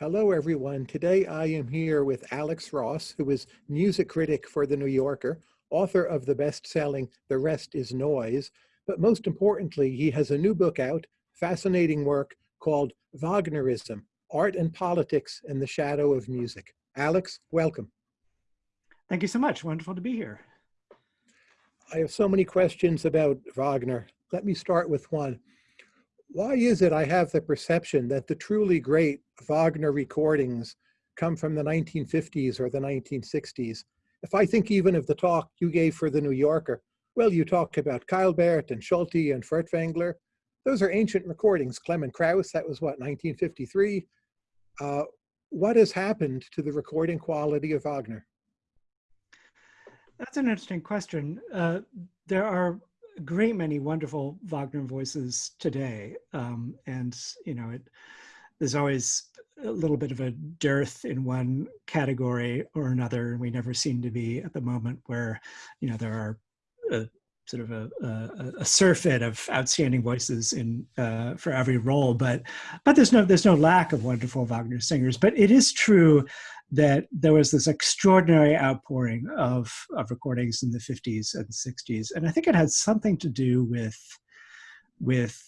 Hello, everyone. Today I am here with Alex Ross, who is music critic for The New Yorker, author of the best-selling The Rest is Noise, but most importantly, he has a new book out, fascinating work called Wagnerism, Art and Politics in the Shadow of Music. Alex, welcome. Thank you so much. Wonderful to be here. I have so many questions about Wagner. Let me start with one. Why is it I have the perception that the truly great Wagner recordings come from the 1950s or the 1960s? If I think even of the talk you gave for the New Yorker, well, you talk about Keilberth and Solti and Furtwängler. Those are ancient recordings. Clemens Krauss, that was what, 1953? Uh, what has happened to the recording quality of Wagner? That's an interesting question. Uh, there are a great many wonderful Wagner voices today. Um, and, you know, it, there's always a little bit of a dearth in one category or another. And we never seem to be at the moment where, you know, there are a, sort of a, a, a surfeit of outstanding voices in uh, for every role. But but there's no there's no lack of wonderful Wagner singers. But it is true that there was this extraordinary outpouring of, of recordings in the 50s and 60s. And I think it had something to do with, with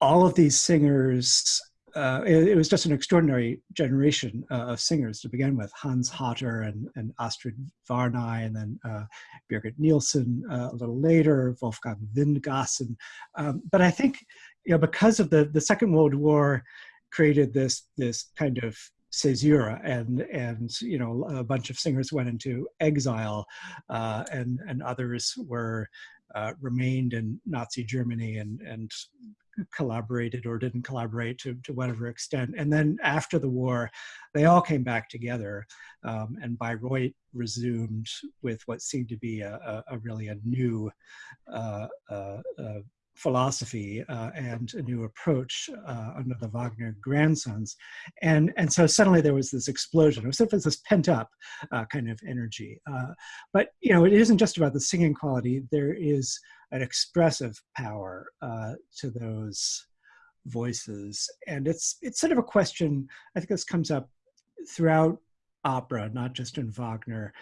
all of these singers. Uh, it, was just an extraordinary generation uh, of singers to begin with. Hans Hotter and, and Astrid Varnay, and then uh, Birgit Nilsson uh, a little later, Wolfgang Windgassen. Um, but I think, you know, because of the, the Second World War created this, this kind of caesura and and you know a bunch of singers went into exile uh, and and others were uh, remained in Nazi Germany and and collaborated or didn't collaborate to, to whatever extent. And then after the war, they all came back together um, and Bayreuth resumed with what seemed to be a, a, a really a new uh, uh, uh philosophy uh, and a new approach uh, under the Wagner grandsons. And, and so suddenly there was this explosion. It was sort of this pent up uh, kind of energy. Uh, but, you know, it isn't just about the singing quality. There is an expressive power uh, to those voices. And it's, it's sort of a question, I think this comes up throughout opera, not just in Wagner,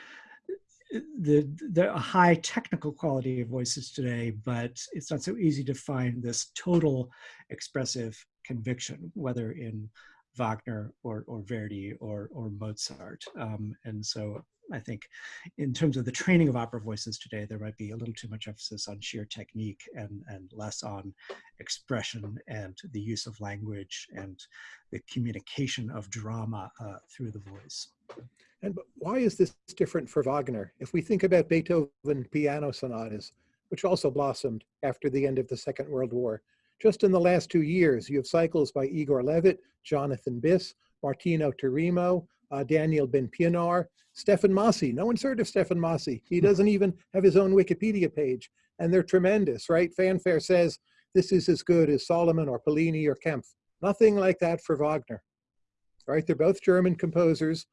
the, the high technical quality of voices today, but it's not so easy to find this total expressive conviction, whether in Wagner or, or Verdi or, or Mozart. Um, and so I think in terms of the training of opera voices today, there might be a little too much emphasis on sheer technique and, and less on expression and the use of language and the communication of drama uh, through the voice. And why is this different for Wagner? If we think about Beethoven piano sonatas, which also blossomed after the end of the Second World War, just in the last two years, you have cycles by Igor Levit, Jonathan Biss, Martino Tirimo, uh, Daniel Ben Pienaar, Stefan Massi. No one's heard of Stefan Massi. He hmm. doesn't even have his own Wikipedia page. And they're tremendous, right? Fanfare says this is as good as Solomon or Pollini or Kempff. Nothing like that for Wagner, right? They're both German composers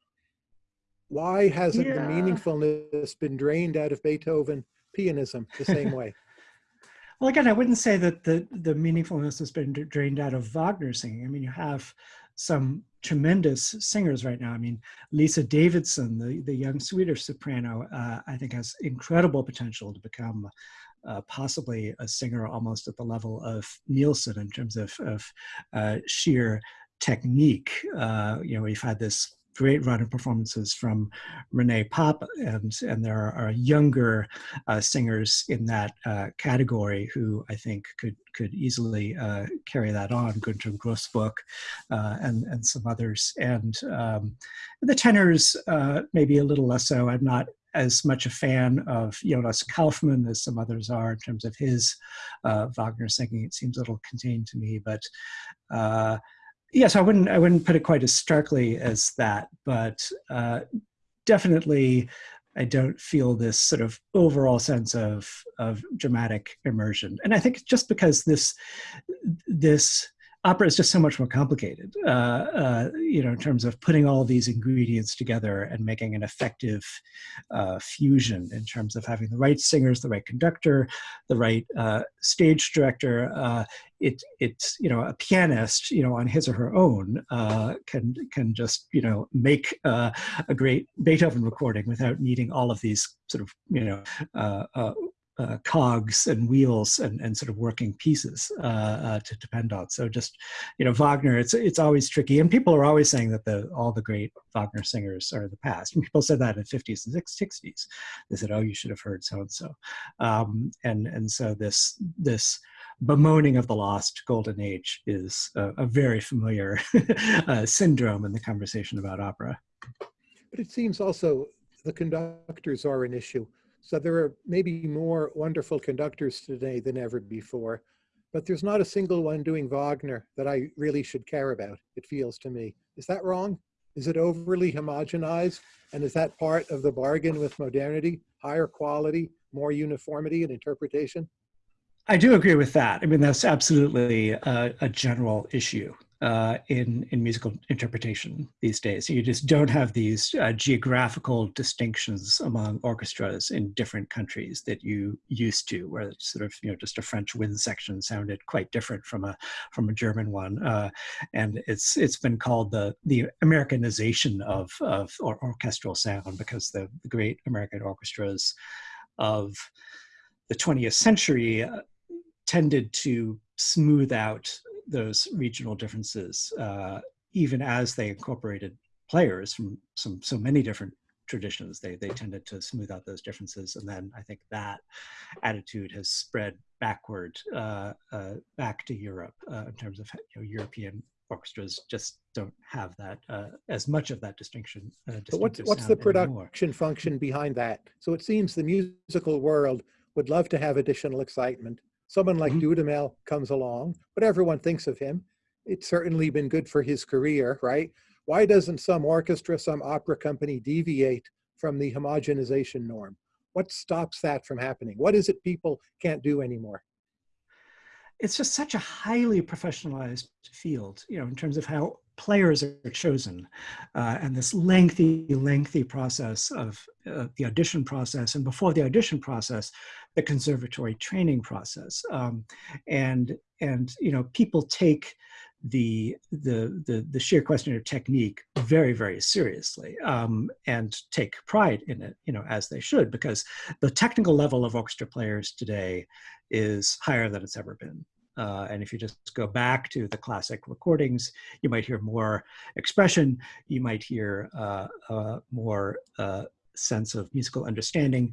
why hasn't yeah. the meaningfulness been drained out of Beethoven pianism the same way? well, again, I wouldn't say that the, the meaningfulness has been drained out of Wagner singing. I mean, you have some tremendous singers right now. I mean, Lise Davidsen, the, the young Swedish soprano, uh, I think has incredible potential to become uh, possibly a singer almost at the level of Nilsson in terms of, of uh, sheer technique. Uh, you know, we've had this great of performances from René Pape, and, and there are, younger uh, singers in that uh, category who I think could could easily uh, carry that on, Günther Groissböck uh, and, and some others. And um, the tenors, uh, maybe a little less so. I'm not as much a fan of Jonas Kaufmann as some others are in terms of his uh, Wagner singing. It seems a little contained to me, but yes, I wouldn't I wouldn't put it quite as starkly as that, but uh, definitely I don't feel this sort of overall sense of of dramatic immersion. And I think just because this this opera is just so much more complicated, uh, uh, you know, in terms of putting all these ingredients together and making an effective uh, fusion in terms of having the right singers, the right conductor, the right uh, stage director. Uh, it, it's, you know, a pianist, you know, on his or her own uh, can, can just, you know, make a great Beethoven recording without needing all of these sort of, you know, uh, cogs and wheels and, and sort of working pieces uh, uh, to depend on. So just, you know, Wagner, it's it's always tricky. And people are always saying that the all the great Wagner singers are the past. And people said that in the 50s and 60s. They said, oh, you should have heard so-and-so. Um, and, and so this, this bemoaning of the lost golden age is a, a very familiar uh, syndrome in the conversation about opera. But it seems also the conductors are an issue. So there are maybe more wonderful conductors today than ever before, but there's not a single one doing Wagner that I really should care about, it feels to me. Is that wrong? Is it overly homogenized? And is that part of the bargain with modernity? Higher quality, more uniformity in interpretation? I do agree with that. I mean, that's absolutely a, a general issue uh, in in musical interpretation these days. You just don't have these uh, geographical distinctions among orchestras in different countries that you used to, where it's sort of you know just a French wind section sounded quite different from a from a German one, uh, and it's it's been called the the Americanization of of or orchestral sound because the, the great American orchestras of the 20th century uh, tended to smooth out those regional differences, uh, even as they incorporated players from some so many different traditions. They they tended to smooth out those differences, and then I think that attitude has spread backward uh, uh, back to Europe uh, in terms of you know, European orchestras just don't have that uh, as much of that distinction. Uh, but what's what's the production anymore. function behind that? So it seems the musical world would love to have additional excitement Someone like mm -hmm. Dudamel comes along, but everyone thinks of him. It's certainly been good for his career, right? Why doesn't some orchestra, some opera company deviate from the homogenization norm? What stops that from happening? What is it people can't do anymore? It's just such a highly professionalized field, you know, in terms of how players are chosen uh, and this lengthy, lengthy process of uh, the audition process and before the audition process, the conservatory training process. Um, and, and, you know, people take the, the, the, the sheer question of technique very, very seriously um, and take pride in it, you know, as they should, because the technical level of orchestra players today is higher than it's ever been. Uh, and if you just go back to the classic recordings, you might hear more expression, you might hear uh, uh, more uh, sense of musical understanding.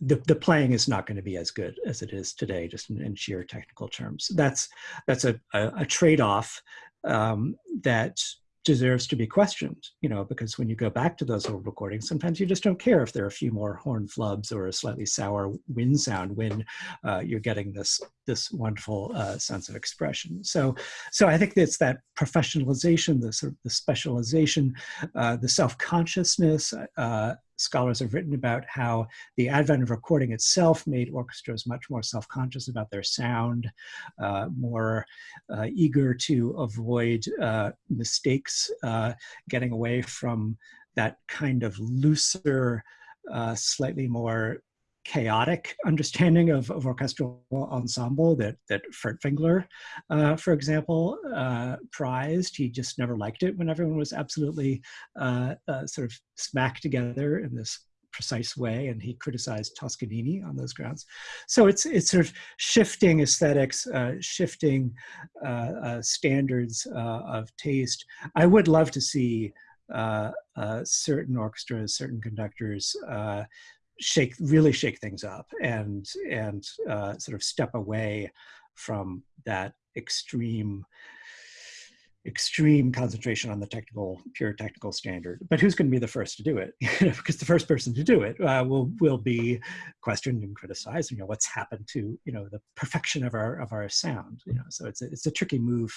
The, the playing is not going to be as good as it is today, just in, in sheer technical terms. That's, that's a, a, a trade-off um, that deserves to be questioned, you know, because when you go back to those old recordings, sometimes you just don't care if there are a few more horn flubs or a slightly sour wind sound when uh, you're getting this this wonderful uh, sense of expression. So, so I think it's that professionalization, the sort of the specialization, uh, the self-consciousness, uh, scholars have written about how the advent of recording itself made orchestras much more self-conscious about their sound, uh, more uh, eager to avoid uh, mistakes, uh, getting away from that kind of looser, uh, slightly more chaotic understanding of, of orchestral ensemble that, that Furtwängler, uh, for example, uh, prized. He just never liked it when everyone was absolutely uh, uh sort of smacked together in this precise way, and he criticized Toscanini on those grounds. So it's, it's sort of shifting aesthetics, uh, shifting uh, standards of taste. I would love to see uh, uh, certain orchestras, certain conductors uh, shake really shake things up and and uh, sort of step away from that extreme extreme concentration on the technical pure technical standard. But who's going to be the first to do it? Because the first person to do it uh, will will be questioned and criticized you know what's happened to you know the perfection of our of our sound you know? So it's a, it's a tricky move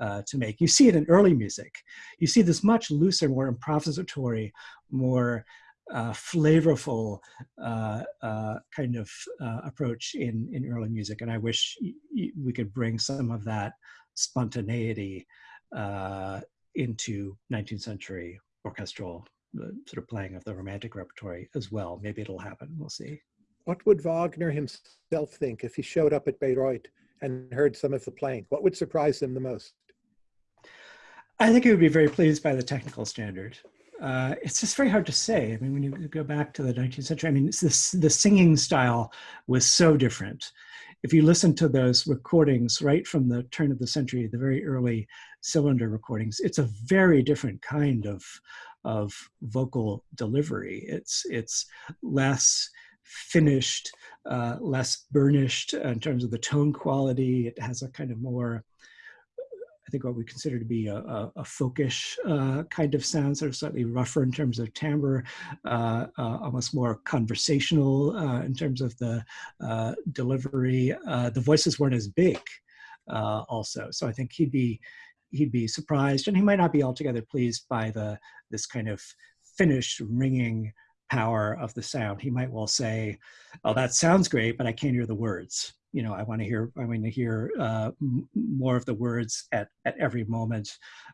uh, to make. You see it in early music. You see this much looser more improvisatory more uh, flavorful uh, uh, kind of uh, approach in, in early music. And I wish we could bring some of that spontaneity uh, into 19th century orchestral uh, sort of playing of the romantic repertory as well. Maybe it'll happen. We'll see. What would Wagner himself think if he showed up at Bayreuth and heard some of the playing? What would surprise him the most? I think he would be very pleased by the technical standard. Uh, it's just very hard to say. I mean, when you go back to the 19th century, I mean, this, the singing style was so different. If you listen to those recordings right from the turn of the century, the very early cylinder recordings, it's a very different kind of, of vocal delivery. It's, it's less finished, uh, less burnished in terms of the tone quality. It has a kind of more I think what we consider to be a, a, a folkish uh, kind of sound, sort of slightly rougher in terms of timbre, uh, uh, almost more conversational uh, in terms of the uh, delivery. Uh, the voices weren't as big also. So I think he'd be, he'd be surprised and he might not be altogether pleased by the, this kind of finished ringing power of the sound. He might well say, oh, that sounds great, but I can't hear the words you know, I want to hear, I want to hear uh, more of the words at, at every moment.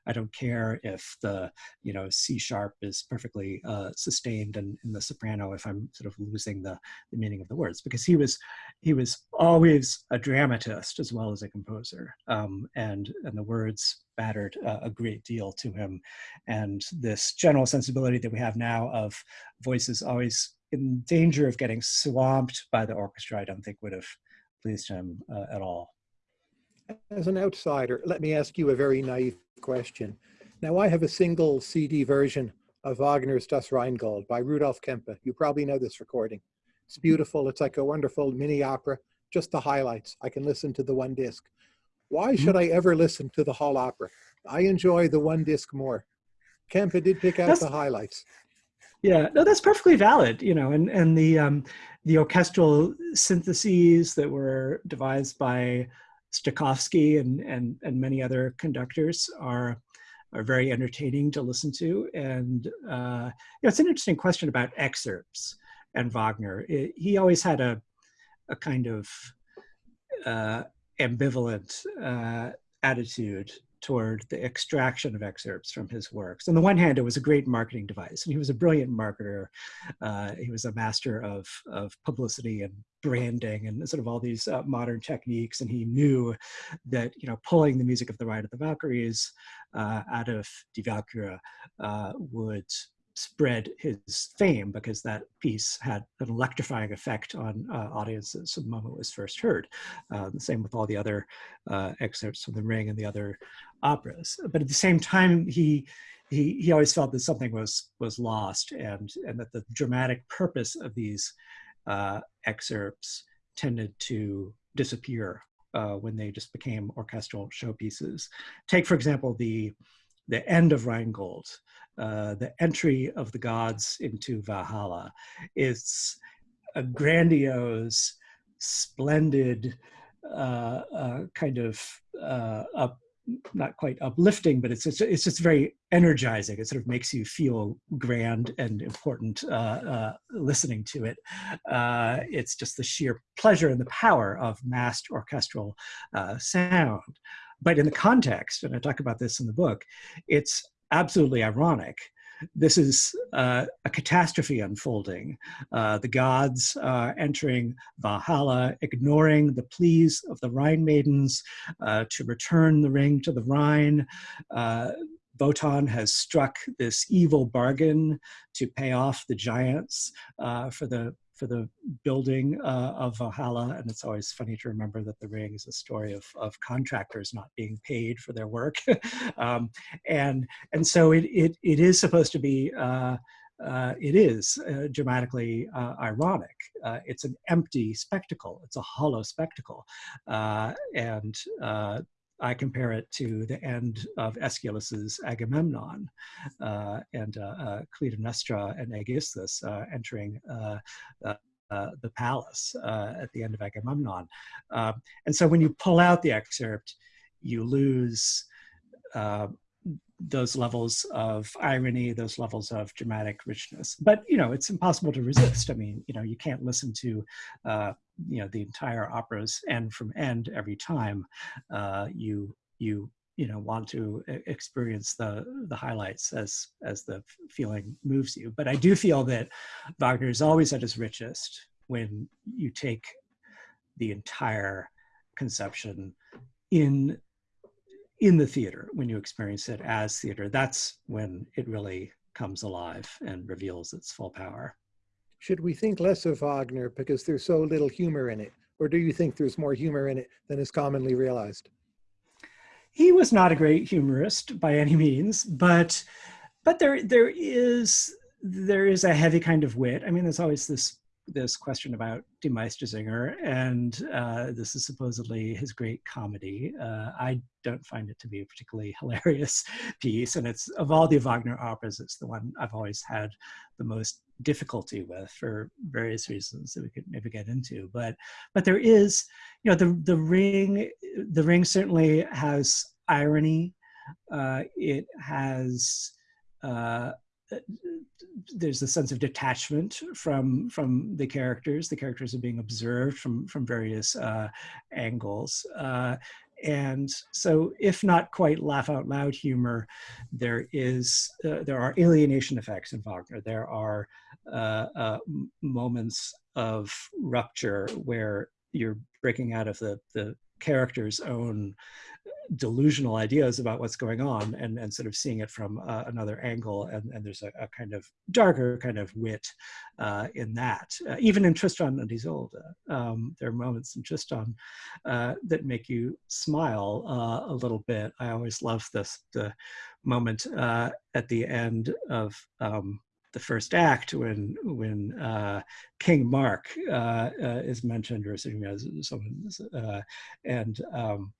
I don't care if the, you know, C sharp is perfectly uh, sustained and in the soprano, if I'm sort of losing the, the meaning of the words, because he was, he was always a dramatist as well as a composer. Um, and, and the words mattered uh, a great deal to him. And this general sensibility that we have now of voices always in danger of getting swamped by the orchestra, I don't think would have pleased him uh, at all. As an outsider, let me ask you a very naive question. Now, I have a single CD version of Wagner's Das Rheingold by Rudolf Kempe. You probably know this recording. It's beautiful. It's like a wonderful mini opera, just the highlights. I can listen to the one disc. Why mm-hmm. should I ever listen to the whole opera? I enjoy the one disc more. Kempe did pick out that's, the highlights. Yeah, no, that's perfectly valid, you know, and, and the, um, the orchestral syntheses that were devised by Stokowski and, and, and many other conductors are, are very entertaining to listen to. And uh, you know, it's an interesting question about excerpts and Wagner. It, he always had a, a kind of uh, ambivalent uh, attitude toward the extraction of excerpts from his works. On the one hand, it was a great marketing device, and he was a brilliant marketer. Uh, he was a master of, of publicity and branding and sort of all these uh, modern techniques. And he knew that, you know, pulling the music of the Ride of the Valkyries uh, out of Die Walküre uh, would spread his fame because that piece had an electrifying effect on uh, audiences the moment it was first heard. Uh, the same with all the other uh, excerpts from The Ring and the other operas. But at the same time, he he, he always felt that something was was lost and and that the dramatic purpose of these uh, excerpts tended to disappear uh, when they just became orchestral showpieces. Take, for example, the the end of Rheingold, uh, the entry of the gods into Valhalla. It's a grandiose, splendid, uh, uh, kind of uh, up, not quite uplifting, but it's, it's, it's just very energizing. It sort of makes you feel grand and important uh, uh, listening to it. Uh, it's just the sheer pleasure and the power of massed orchestral uh, sound. But in the context, and I talk about this in the book, it's absolutely ironic. This is uh, a catastrophe unfolding. Uh, the gods are entering Valhalla, ignoring the pleas of the Rhine maidens uh, to return the ring to the Rhine. Uh, Wotan has struck this evil bargain to pay off the giants uh, for the for the building uh, of Valhalla. And it's always funny to remember that The Ring is a story of, of contractors not being paid for their work. um, and, and so it, it, it is supposed to be, uh, uh, it is uh, dramatically uh, ironic. Uh, it's an empty spectacle. It's a hollow spectacle. and I compare it to the end of Aeschylus's Agamemnon uh, and uh, uh, Clytemnestra and Aegisthus uh, entering uh, uh, the palace at the end of Agamemnon. Um, and so when you pull out the excerpt, you lose those levels of irony, those levels of dramatic richness. But you know, it's impossible to resist. I mean, you know, you can't listen to uh, you know the entire operas end from end every time. Uh, you you you know want to experience the the highlights as as the feeling moves you but i do feel that wagner is always at his richest when you take the entire conception in in the theater when you experience it as theater that's when it really comes alive and reveals its full power. Should we think less of wagner because there's so little humor in it? Or do you think there's more humor in it than is commonly realized? He was not a great humorist by any means, but but there there is there is a heavy kind of wit. I mean, there's always this this question about Die Meistersinger, and uh, this is supposedly his great comedy. Uh, I don't find it to be a particularly hilarious piece, and it's of all the Wagner operas, it's the one I've always had the most difficulty with for various reasons that we could maybe get into. But but there is, you know, the the ring the ring certainly has irony. Uh, it has uh, there's a sense of detachment from from the characters. The characters are being observed from from various uh, angles. Uh, and so, if not quite laugh out loud humor, there is uh, there are alienation effects in Wagner. There are uh, uh, moments of rupture where you're breaking out of the the character's own delusional ideas about what's going on and, and sort of seeing it from uh, another angle. And, and there's a, a, kind of darker kind of wit uh, in that. Uh, even in Tristan and Isolde, um, there are moments in Tristan uh, that make you smile uh, a little bit. I always love this the moment uh, at the end of um, the first act when when uh, King Mark uh, uh, is mentioned or someone and um,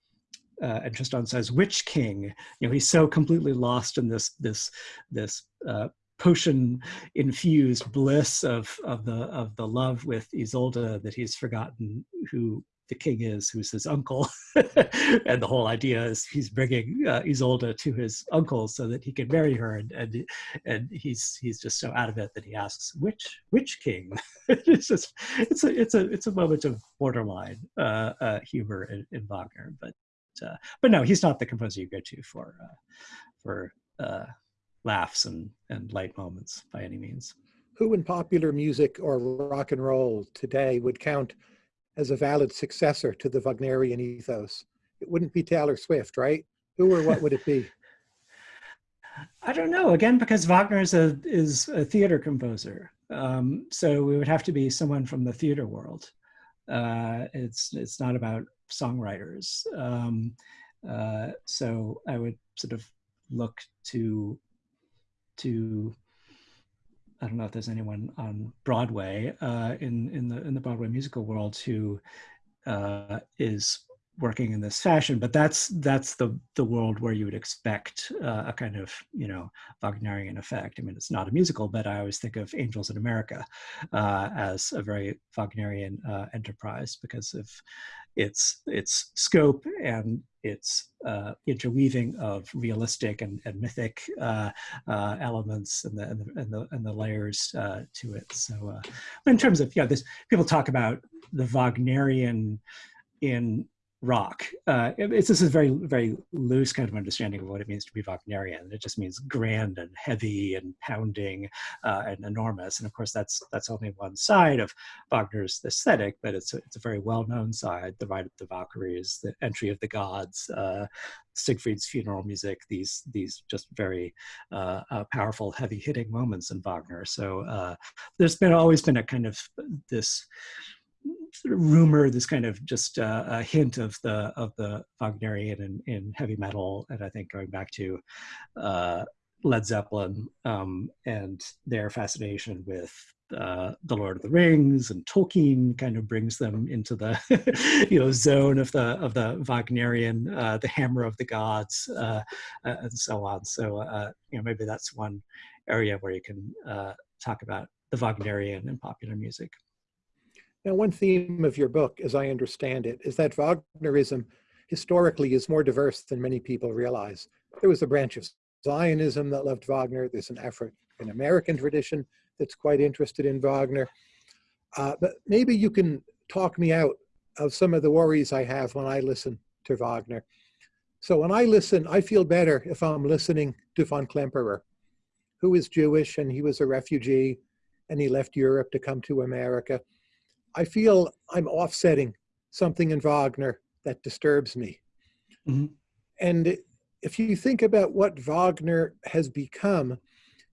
uh, and Tristan says, "Which king?" You know, he's so completely lost in this this this uh, potion infused bliss of of the of the love with Isolde that he's forgotten who the king is, who's his uncle, and the whole idea is he's bringing uh, Isolde to his uncle so that he can marry her, and and and he's he's just so out of it that he asks which which king. it's just it's a it's a it's a moment of borderline uh, uh, humor in, in Wagner, but uh, but no, he's not the composer you go to for uh, for uh, laughs and and light moments by any means. Who in popular music or rock and roll today would count as a valid successor to the Wagnerian ethos? It wouldn't be Taylor Swift, right? Who or what would it be? I don't know. Again, because Wagner is a is a theater composer, um, so it would have to be someone from the theater world. Uh, it's it's not about songwriters. Um, uh, so I would sort of look to to I don't know if there's anyone on Broadway uh, in in the in the Broadway musical world who uh, is working in this fashion but that's that's the the world where you would expect uh, a kind of you know wagnerian effect. I mean it's not a musical but i always think of angels in america uh, as a very wagnerian uh, enterprise because of its its scope and its uh, interweaving of realistic and, and mythic uh, uh, elements and the, and the, and the, and the layers to it. So in terms of yeah this people talk about the wagnerian in rock. Uh, it's this is very very loose kind of understanding of what it means to be Wagnerian. It just means grand and heavy and pounding uh, and enormous. And of course, that's that's only one side of Wagner's aesthetic, but it's a, it's a very well known side. The Ride of the Valkyries, the Entry of the Gods, uh, Siegfried's funeral music. These these just very uh, uh, powerful, heavy hitting moments in Wagner. So uh, there's been always been a kind of this sort of rumor, this kind of just uh, a hint of the of the Wagnerian in, in heavy metal, and I think going back to uh, Led Zeppelin um, and their fascination with uh, the Lord of the Rings and Tolkien kind of brings them into the you know zone of the of the Wagnerian, uh, the Hammer of the Gods, uh, uh and so on. So uh, you know maybe that's one area where you can uh, talk about the Wagnerian in popular music. Now, one theme of your book, as I understand it, is that Wagnerism historically is more diverse than many people realize. There was a branch of Zionism that loved Wagner. There's an African American tradition that's quite interested in Wagner. Uh, but maybe you can talk me out of some of the worries I have when I listen to Wagner. So when I listen, I feel better if I'm listening to von Klemperer, who is Jewish and he was a refugee and he left Europe to come to America. I feel I'm offsetting something in Wagner that disturbs me. Mm -hmm. And if you think about what Wagner has become,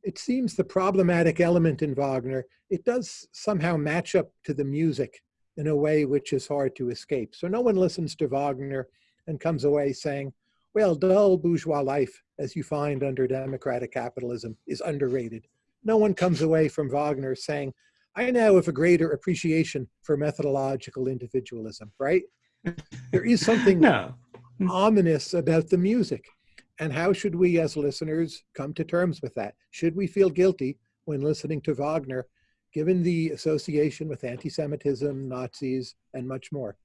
it seems the problematic element in Wagner, it does somehow match up to the music in a way which is hard to escape. So no one listens to Wagner and comes away saying, well, dull bourgeois life, as you find under democratic capitalism, is underrated. No one comes away from Wagner saying, I now have a greater appreciation for methodological individualism, right? There is something no. ominous about the music. And how should we as listeners come to terms with that? Should we feel guilty when listening to Wagner, given the association with anti-Semitism, Nazis, and much more?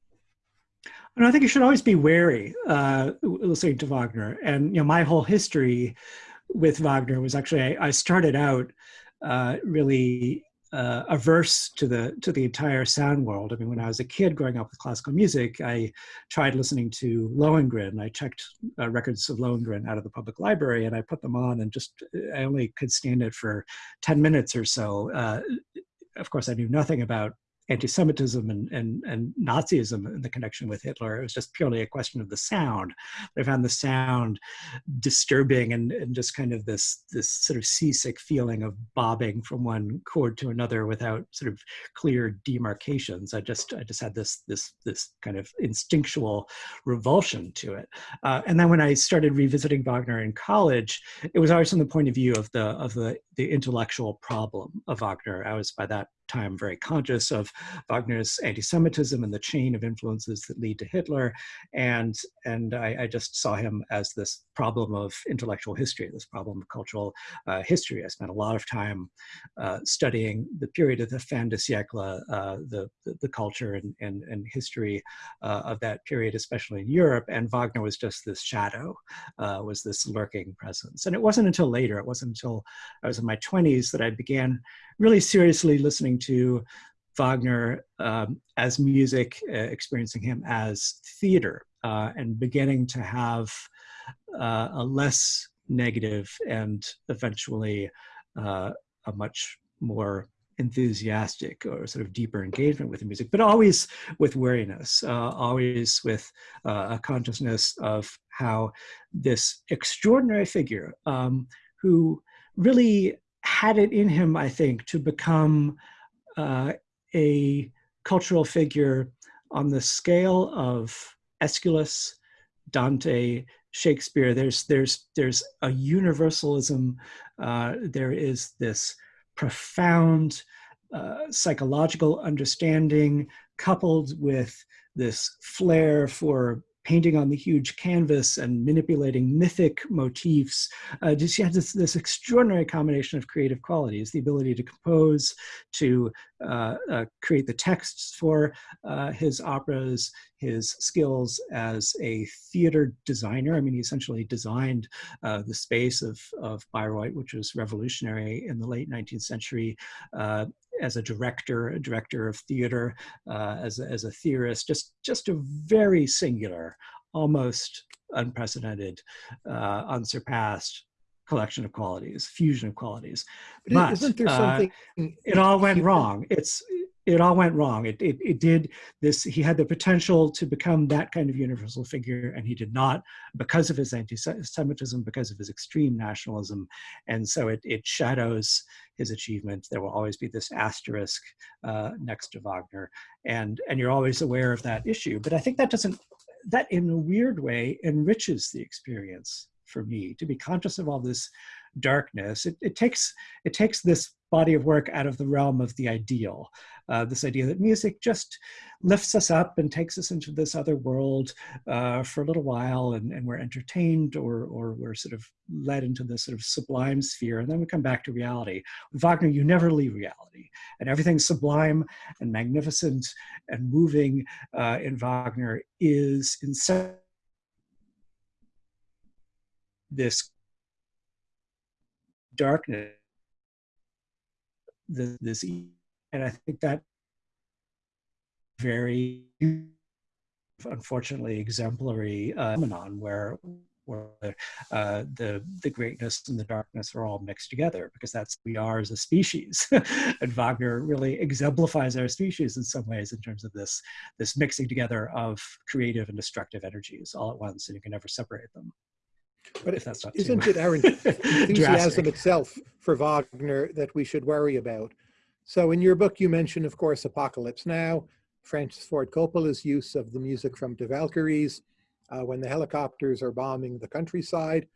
And I think you should always be wary uh, listening to Wagner. And you know, my whole history with Wagner was actually I, I started out uh, really uh, averse to the to the entire sound world. I mean, when I was a kid growing up with classical music, I tried listening to Lohengrin. I checked uh, records of Lohengrin out of the public library, and I put them on, and just I only could stand it for ten minutes or so. Uh, of course, I knew nothing about anti-Semitism and, and, and Nazism and the connection with Hitler. It was just purely a question of the sound. I found the sound disturbing and, and just kind of this, this sort of seasick feeling of bobbing from one chord to another without sort of clear demarcations. I just, I just had this, this, this kind of instinctual revulsion to it. Uh, and then when I started revisiting Wagner in college, it was always from the point of view of the, of the, the intellectual problem of Wagner. I was by that time very conscious of Wagner's anti-Semitism and the chain of influences that lead to Hitler. And, and I, I just saw him as this problem of intellectual history, this problem of cultural uh, history. I spent a lot of time uh, studying the period of the fin de siècle, uh, the, the, the, culture and, and, and history uh, of that period, especially in Europe. And Wagner was just this shadow, uh, was this lurking presence. And it wasn't until later, it wasn't until I was in my 20s that I began really seriously listening to Wagner um, as music, uh, experiencing him as theater, uh, and beginning to have uh, a less negative and eventually uh, a much more enthusiastic or sort of deeper engagement with the music, but always with wariness, uh, always with uh, a consciousness of how this extraordinary figure um, who really had it in him, I think, to become uh, a cultural figure on the scale of Aeschylus, Dante, Shakespeare. There's there's there's a universalism. Uh, there is this profound uh, psychological understanding coupled with this flair for painting on the huge canvas and manipulating mythic motifs. Uh, just, she had this, this extraordinary combination of creative qualities, the ability to compose, to uh, uh, create the texts for uh, his operas, his skills as a theater designer. I mean, he essentially designed uh, the space of, of Bayreuth, which was revolutionary in the late 19th century, uh, as a director, a director of theater, uh, as, a, as a theorist, just, just a very singular, almost unprecedented, uh, unsurpassed collection of qualities, fusion of qualities. But, isn't there uh, something? Uh, it all went wrong. It's it all went wrong. It, it, it did this, he had the potential to become that kind of universal figure and he did not because of his anti-Semitism, because of his extreme nationalism. And so it, it shadows his achievement. There will always be this asterisk uh, next to Wagner. And, and you're always aware of that issue. But I think that doesn't, that in a weird way enriches the experience for me to be conscious of all this darkness. It, it takes it takes this body of work out of the realm of the ideal. Uh, this idea that music just lifts us up and takes us into this other world uh, for a little while and, and we're entertained or, or we're sort of led into this sort of sublime sphere and then we come back to reality. With Wagner, you never leave reality and everything sublime and magnificent and moving uh, in Wagner is in this darkness this, this and I think that very unfortunately exemplary uh, phenomenon where where uh, the the greatness and the darkness are all mixed together because that's we are as a species. And wagner really exemplifies our species in some ways in terms of this this mixing together of creative and destructive energies all at once and you can never separate them but if that's not isn't it our enthusiasm itself for wagner that we should worry about so in your book you mention of course apocalypse now francis ford coppola's use of the music from the valkyries uh, when the helicopters are bombing the countryside.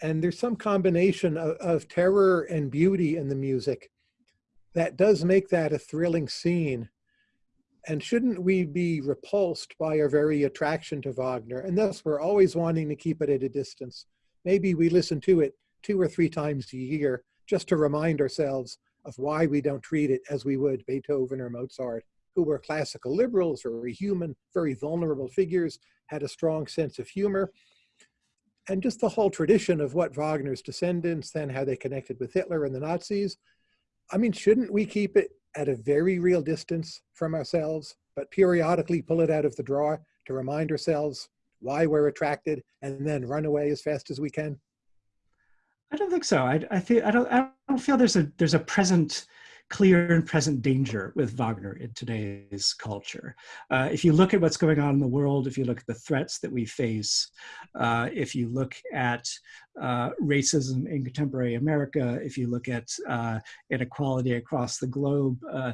And there's some combination of, of terror and beauty in the music that does make that a thrilling scene. And shouldn't we be repulsed by our very attraction to Wagner? And thus we're always wanting to keep it at a distance. Maybe we listen to it two or three times a year just to remind ourselves of why we don't treat it as we would Beethoven or Mozart, who were classical liberals, very human, very vulnerable figures, had a strong sense of humor. And just the whole tradition of what Wagner's descendants, then how they connected with Hitler and the Nazis. I mean, shouldn't we keep it at a very real distance from ourselves, but periodically pull it out of the drawer to remind ourselves why we're attracted and then run away as fast as we can? I don't think so. I, I feel I don't I don't feel there's a there's a present clear and present danger with Wagner in today's culture. Uh, if you look at what's going on in the world, if you look at the threats that we face, uh, if you look at uh, racism in contemporary America, if you look at uh, inequality across the globe, uh,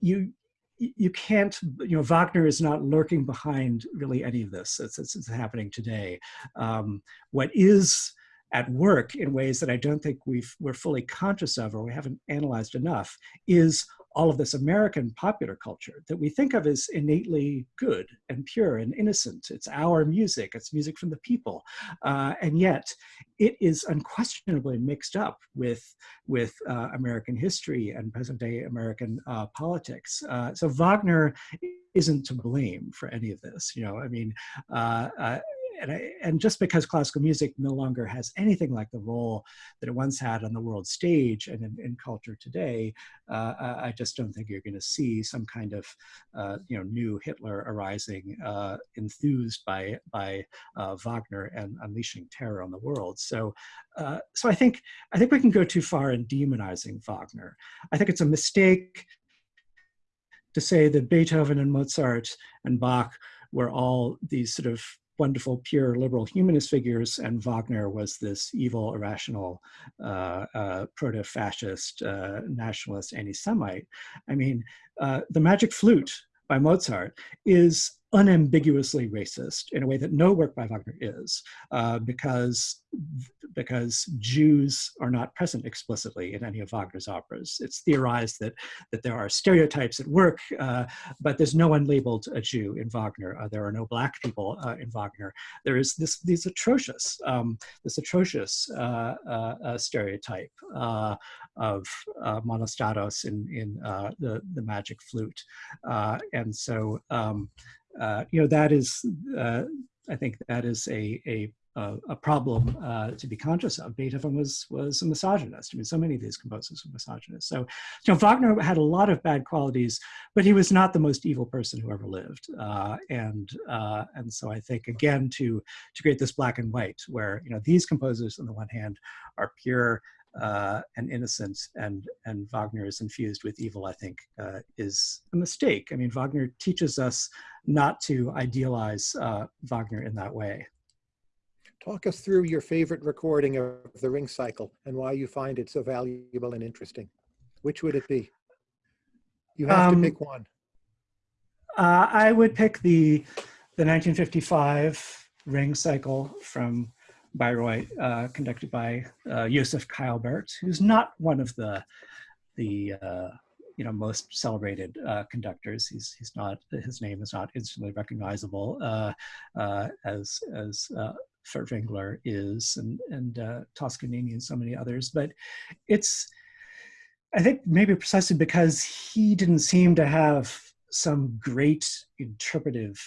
you you can't, you know, Wagner is not lurking behind really any of this. It's, it's, it's happening today. Um, what is at work in ways that I don't think we've, we're fully conscious of or we haven't analyzed enough is all of this American popular culture that we think of as innately good and pure and innocent. It's our music, it's music from the people. Uh, and yet it is unquestionably mixed up with, with uh, American history and present day American uh, politics. Uh, so Wagner isn't to blame for any of this. You know, I mean, uh, uh, and, I, and just because classical music no longer has anything like the role that it once had on the world stage and in, in culture today, uh, I just don't think you're going to see some kind of uh, you know new Hitler arising, uh, enthused by by uh, Wagner and unleashing terror on the world. So, uh, so I think I think we can go too far in demonizing Wagner. I think it's a mistake to say that Beethoven and Mozart and Bach were all these sort of wonderful, pure liberal humanist figures, and Wagner was this evil, irrational, uh, uh, proto-fascist, uh, nationalist, anti-Semite. I mean, uh, the Magic Flute by Mozart is unambiguously racist in a way that no work by Wagner is, uh, because because Jews are not present explicitly in any of Wagner's operas. It's theorized that that there are stereotypes at work, uh, but there's no one labeled a Jew in Wagner. Uh, there are no black people uh, in Wagner. There is this this atrocious um, this atrocious uh, uh, stereotype of monostatos in in the the Magic Flute, and so. Um, uh, you know, that is, uh, I think that is a, a, a problem uh, to be conscious of. Beethoven was, was a misogynist. I mean, so many of these composers were misogynists. So, you know, Wagner had a lot of bad qualities, but he was not the most evil person who ever lived. Uh, and, uh, and so I think, again, to, to create this black and white, where, you know, these composers on the one hand are pure uh, and innocent and, and Wagner is infused with evil, I think, uh, is a mistake. I mean, Wagner teaches us not to idealize uh, Wagner in that way. Talk us through your favorite recording of the Ring Cycle and why you find it so valuable and interesting. Which would it be? You have um, to pick one. Uh, I would pick the the 1955 Ring Cycle from Bayreuth, uh, conducted by uh, Josef Keilberth, who's not one of the the uh, you know most celebrated uh, conductors. He's he's not his name is not instantly recognizable uh, uh, as as uh, Furtwängler is and and Toscanini and so many others. But it's I think maybe precisely because he didn't seem to have some great interpretive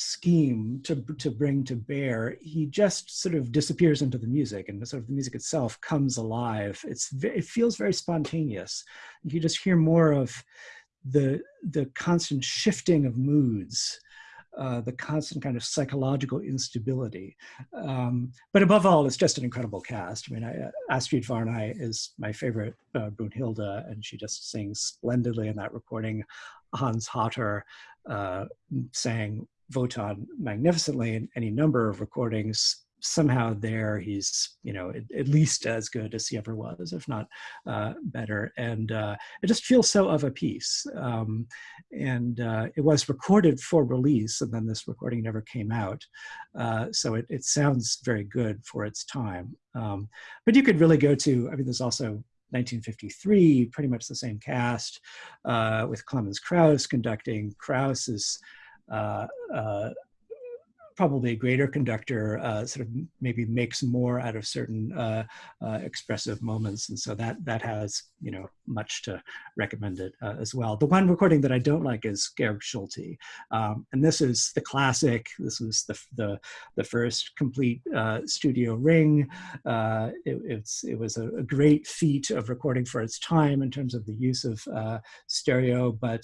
scheme to, to bring to bear, he just sort of disappears into the music and the sort of the music itself comes alive. It's, it feels very spontaneous. You just hear more of the, the constant shifting of moods uh, the constant kind of psychological instability. Um, but above all, it's just an incredible cast. I mean, I, uh, Astrid Varnay is my favorite uh, Brünnhilde, and she just sings splendidly in that recording. Hans Hotter uh, sang Wotan magnificently in any number of recordings. Somehow there he's you know at, at, least as good as he ever was if not uh, better. And uh, it just feels so of a piece. Um, and uh, it was recorded for release and then this recording never came out. Uh, so it, it sounds very good for its time. Um, but you could really go to i mean there's also 1953 pretty much the same cast uh, with Clemens Krauss conducting Krauss is uh, probably a greater conductor uh, sort of maybe makes more out of certain uh, uh, expressive moments. And so that, that has, you know, much to recommend it uh, as well. The one recording that I don't like is Georg Solti. Um, and this is the classic, this was the, the, the first complete uh, studio ring. Uh, it, it's, it was a, a, great feat of recording for its time in terms of the use of stereo, but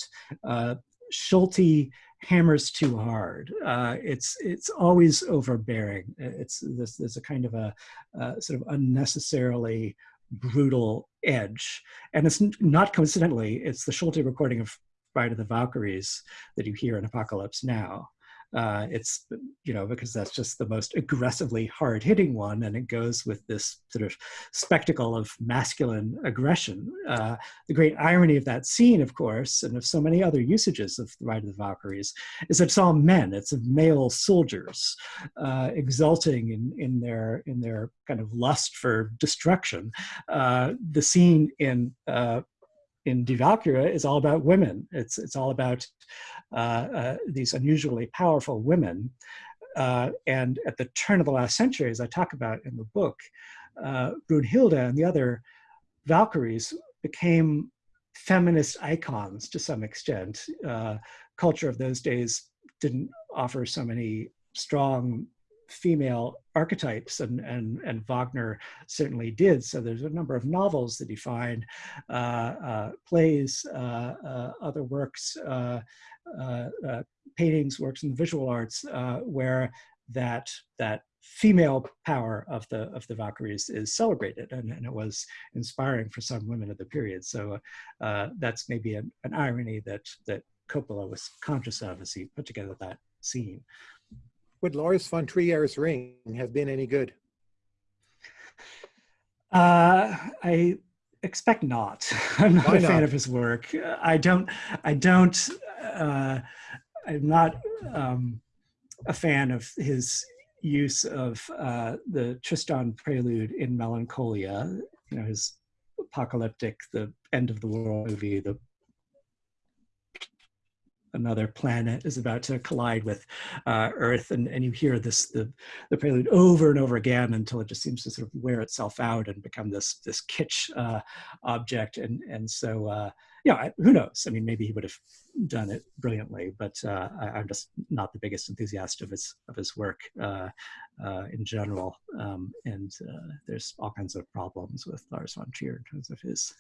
Schulte hammers too hard. Uh, it's it's always overbearing. It's this there's a kind of a uh, sort of unnecessarily brutal edge, and it's not coincidentally it's the Solti recording of Ride of the Valkyries that you hear in Apocalypse Now. Uh, it's, you know, because that's just the most aggressively hard hitting one. And it goes with this sort of spectacle of masculine aggression. Uh, the great irony of that scene, of course, and of so many other usages of the Ride of the Valkyries, is that it's all men, it's male soldiers uh, exulting in, in, their, in their kind of lust for destruction. Uh, the scene in uh, in Die Walküre is all about women. It's, it's all about uh, uh, these unusually powerful women. Uh, and at the turn of the last century, as I talk about in the book, uh, Brünnhilde and the other Valkyries became feminist icons to some extent. Uh, culture of those days didn't offer so many strong female archetypes and, and, and Wagner certainly did. So there's a number of novels that he find, uh, uh, plays, uh, uh other works, uh, uh, paintings, works in the visual arts, where that, that female power of the of the Valkyries is celebrated, and, and it was inspiring for some women of the period. So that's maybe an, an irony that that Coppola was conscious of as he put together that scene would Lars von Trier's ring have been any good? Uh, I expect not. I'm not Why a fan of his work. I don't. I don't. Uh, I'm not um, a fan of his use of uh, the Tristan prelude in Melancholia. You know, his apocalyptic, the end of the world movie, the another planet is about to collide with uh, Earth, and, and you hear this the, the prelude over and over again until it just seems to sort of wear itself out and become this this kitsch uh, object, and and so uh, yeah, who knows? I mean, maybe he would have done it brilliantly, but uh, I, am just not the biggest enthusiast of his of his work uh, uh, in general. Um, and uh, there's all kinds of problems with Lars von Trier in terms of his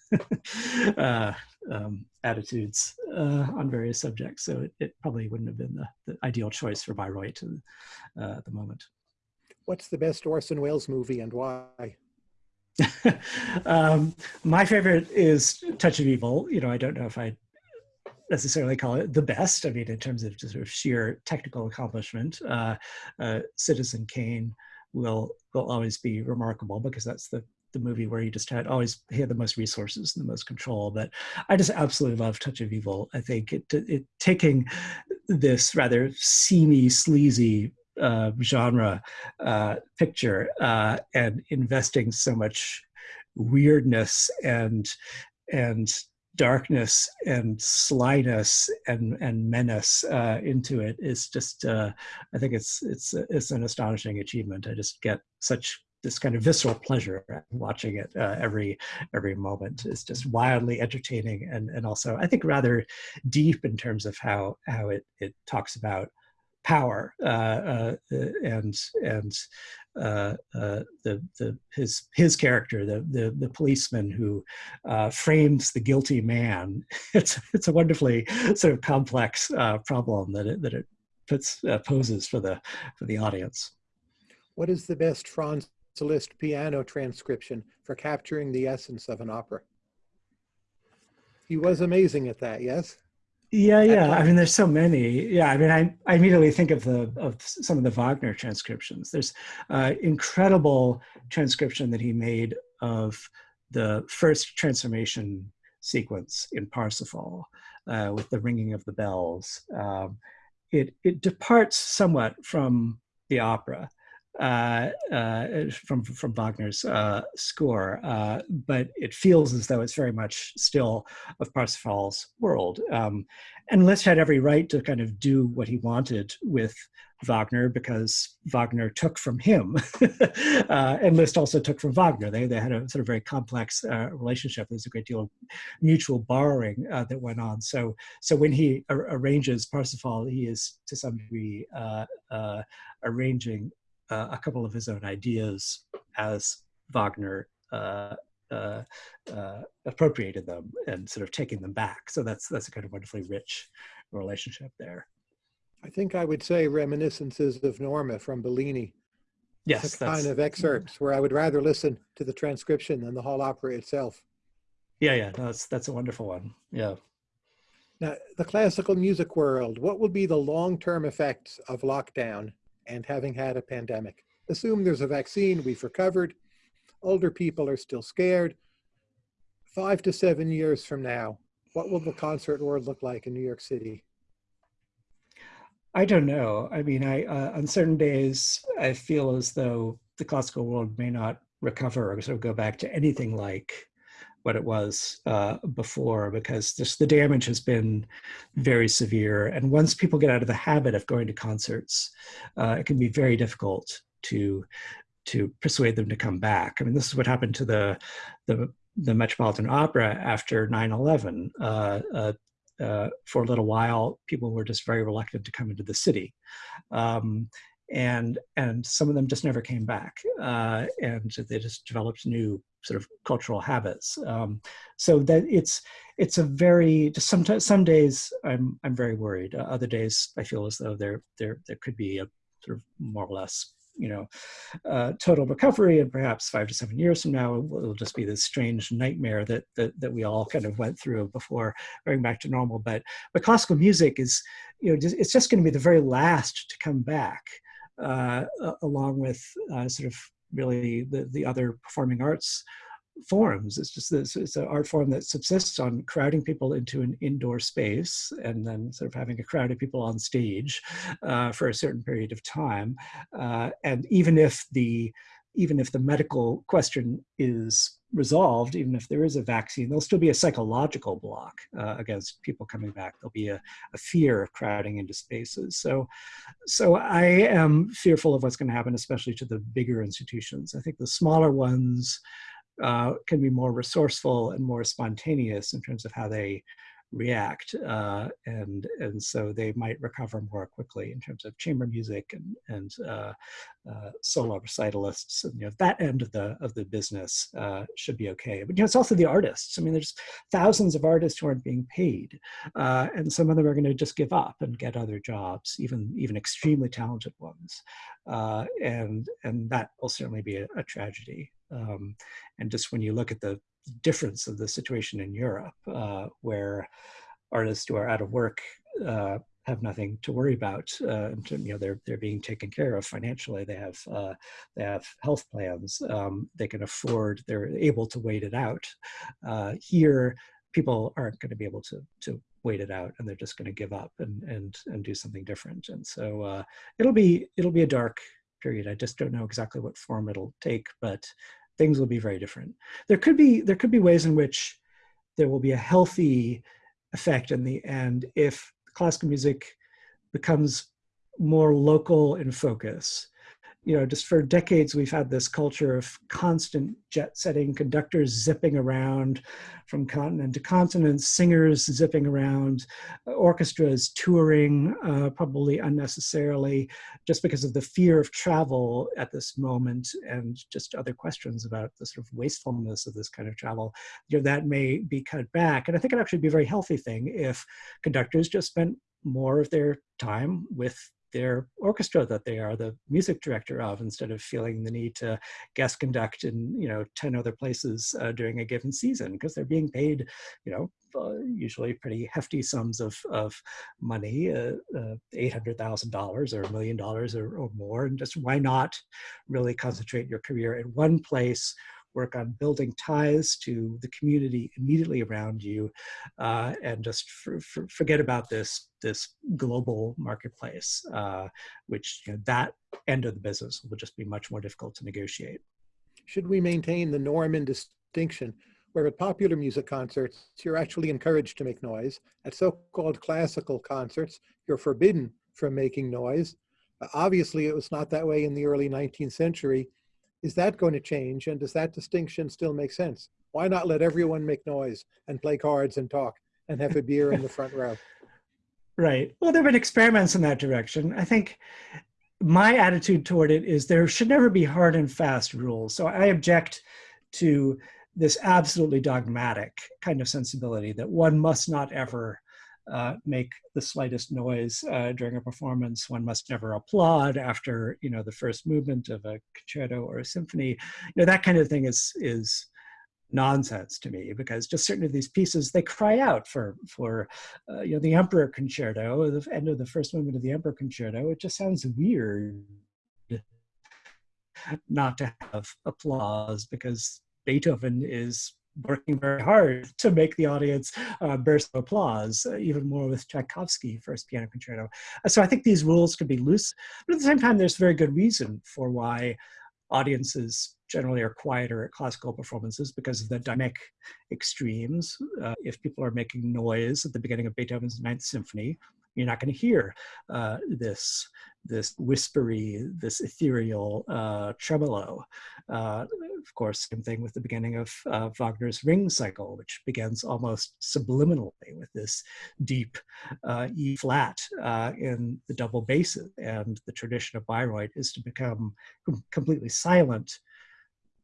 uh, um, attitudes uh, on various subjects. So it, it, probably wouldn't have been the, the ideal choice for Bayreuth at the moment. What's the best Orson Welles movie and why? um, my favorite is Touch of Evil. You know, I don't know if I necessarily call it the best. I mean, in terms of just sort of sheer technical accomplishment, uh, uh, Citizen Kane will will always be remarkable because that's the the movie where he just had always had the most resources and the most control. But I just absolutely love Touch of Evil. I think it, it taking this rather seamy, sleazy uh, genre uh, picture uh, and investing so much weirdness and and darkness and slyness and and menace uh, into it is just uh, I think it's it's it's an astonishing achievement. I just get such this kind of visceral pleasure watching it uh, every every moment is just wildly entertaining and and also I think rather deep in terms of how how it it talks about power uh, uh, and and uh, uh, the the his his character the the, the policeman who uh, frames the guilty man it's it's a wonderfully sort of complex uh, problem that it that it puts uh, poses for the for the audience. What is the best Franz Liszt piano transcription for capturing the essence of an opera? He was amazing at that, yes? Yeah, yeah. I mean, there's so many. Yeah, I mean, I, I immediately think of the of some of the Wagner transcriptions. There's uh, incredible transcription that he made of the first transformation sequence in Parsifal uh, with the ringing of the bells. Um, it it departs somewhat from the opera, uh, uh, from from Wagner's uh, score, uh, but it feels as though it's very much still of Parsifal's world. Um, and Liszt had every right to kind of do what he wanted with Wagner because Wagner took from him, uh, and Liszt also took from Wagner. They they had a sort of very complex relationship. There's a great deal of mutual borrowing that went on. So so when he ar arranges Parsifal, he is to some degree arranging uh, a couple of his own ideas as Wagner uh, uh, uh, appropriated them and sort of taking them back. So that's that's a kind of wonderfully rich relationship there. I think I would say reminiscences of Norma from Bellini. Yes, the kind of excerpts where I would rather listen to the transcription than the whole opera itself. Yeah, yeah, no, that's that's a wonderful one. Yeah. Now, the classical music world, what will be the long-term effects of lockdown and having had a pandemic. Assume there's a vaccine, we've recovered, older people are still scared. Five to seven years from now, what will the concert world look like in New York City? I don't know. I mean, I uh, on certain days, I feel as though the classical world may not recover or sort of go back to anything like what it was uh, before because just the damage has been very severe. And once people get out of the habit of going to concerts, uh, it can be very difficult to to persuade them to come back. I mean, this is what happened to the the, the Metropolitan Opera after 9/11. Uh, uh, uh, for a little while, people were just very reluctant to come into the city. Um, and and some of them just never came back uh, and they just developed new sort of cultural habits. Um, so that it's it's a very just sometimes some days i'm i'm very worried. Uh, other days i feel as though there there there could be a sort of more or less you know uh, total recovery and perhaps five to seven years from now it'll just be this strange nightmare that, that that we all kind of went through before going back to normal. But but classical music is you know it's just going to be the very last to come back along with uh, sort of really the, the other performing arts forms. It's just this, it's an art form that subsists on crowding people into an indoor space and then sort of having a crowd of people on stage uh, for a certain period of time. Uh, and even if the even if the medical question is resolved, even if there is a vaccine, there'll still be a psychological block uh, against people coming back. There'll be a, a, fear of crowding into spaces. So, so I am fearful of what's going to happen, especially to the bigger institutions. I think the smaller ones uh, can be more resourceful and more spontaneous in terms of how they react uh, and and so they might recover more quickly in terms of chamber music and and uh, uh, solo recitalists and you know that end of the of the business uh, should be okay. But you know it's also the artists. I mean there's thousands of artists who aren't being paid uh, and some of them are going to just give up and get other jobs even even extremely talented ones uh, and and that will certainly be a, a tragedy um, and just when you look at the difference of the situation in Europe, uh, where artists who are out of work uh, have nothing to worry about. Uh, you know, they're they're being taken care of financially. They have uh, they have health plans. Um, they can afford. They're able to wait it out. Uh, here, people aren't going to be able to to wait it out, and they're just going to give up and and and do something different. And so uh, it'll be it'll be a dark period. I just don't know exactly what form it'll take, but things will be very different. There could be there could be ways in which there will be a healthy effect in the end if classical music becomes more local in focus you know, just for decades, we've had this culture of constant jet setting, conductors zipping around from continent to continent, singers zipping around, orchestras touring, uh, probably unnecessarily, just because of the fear of travel at this moment and just other questions about the sort of wastefulness of this kind of travel. You know, that may be cut back. And I think it actually be a very healthy thing if conductors just spent more of their time with their orchestra that they are the music director of instead of feeling the need to guest conduct in you know 10 other places uh, during a given season because they're being paid you know uh, usually pretty hefty sums of, of money uh, uh $800000 or a million dollars or more and just why not really concentrate your career in one place work on building ties to the community immediately around you, uh, and just for, for, forget about this this global marketplace, uh, which you know, that end of the business will just be much more difficult to negotiate. Should we maintain the norm and distinction where at popular music concerts, you're actually encouraged to make noise. At so-called classical concerts, you're forbidden from making noise. Obviously, it was not that way in the early 19th century, is that going to change? And does that distinction still make sense? Why not let everyone make noise and play cards and talk and have a beer in the front row? Right. Well, there have been experiments in that direction. I think my attitude toward it is there should never be hard and fast rules. So I object to this absolutely dogmatic kind of sensibility that one must not ever uh, make the slightest noise uh, during a performance. One must never applaud after you know the first movement of a concerto or a symphony. You know that kind of thing is is nonsense to me because just certain of these pieces they cry out for for uh, you know the Emperor Concerto, the end of the first movement of the Emperor Concerto. It just sounds weird not to have applause because Beethoven is working very hard to make the audience uh, burst of applause, uh, even more with Tchaikovsky, First Piano Concerto. Uh, so I think these rules could be loose, but at the same time, there's very good reason for why audiences generally are quieter at classical performances because of the dynamic extremes. Uh, if people are making noise at the beginning of Beethoven's Ninth Symphony, you're not going to hear uh, this this whispery, this ethereal uh, tremolo. Uh, of course, same thing with the beginning of uh, Wagner's Ring Cycle, which begins almost subliminally with this deep uh, E flat uh, in the double basses. And the tradition of Bayreuth is to become completely silent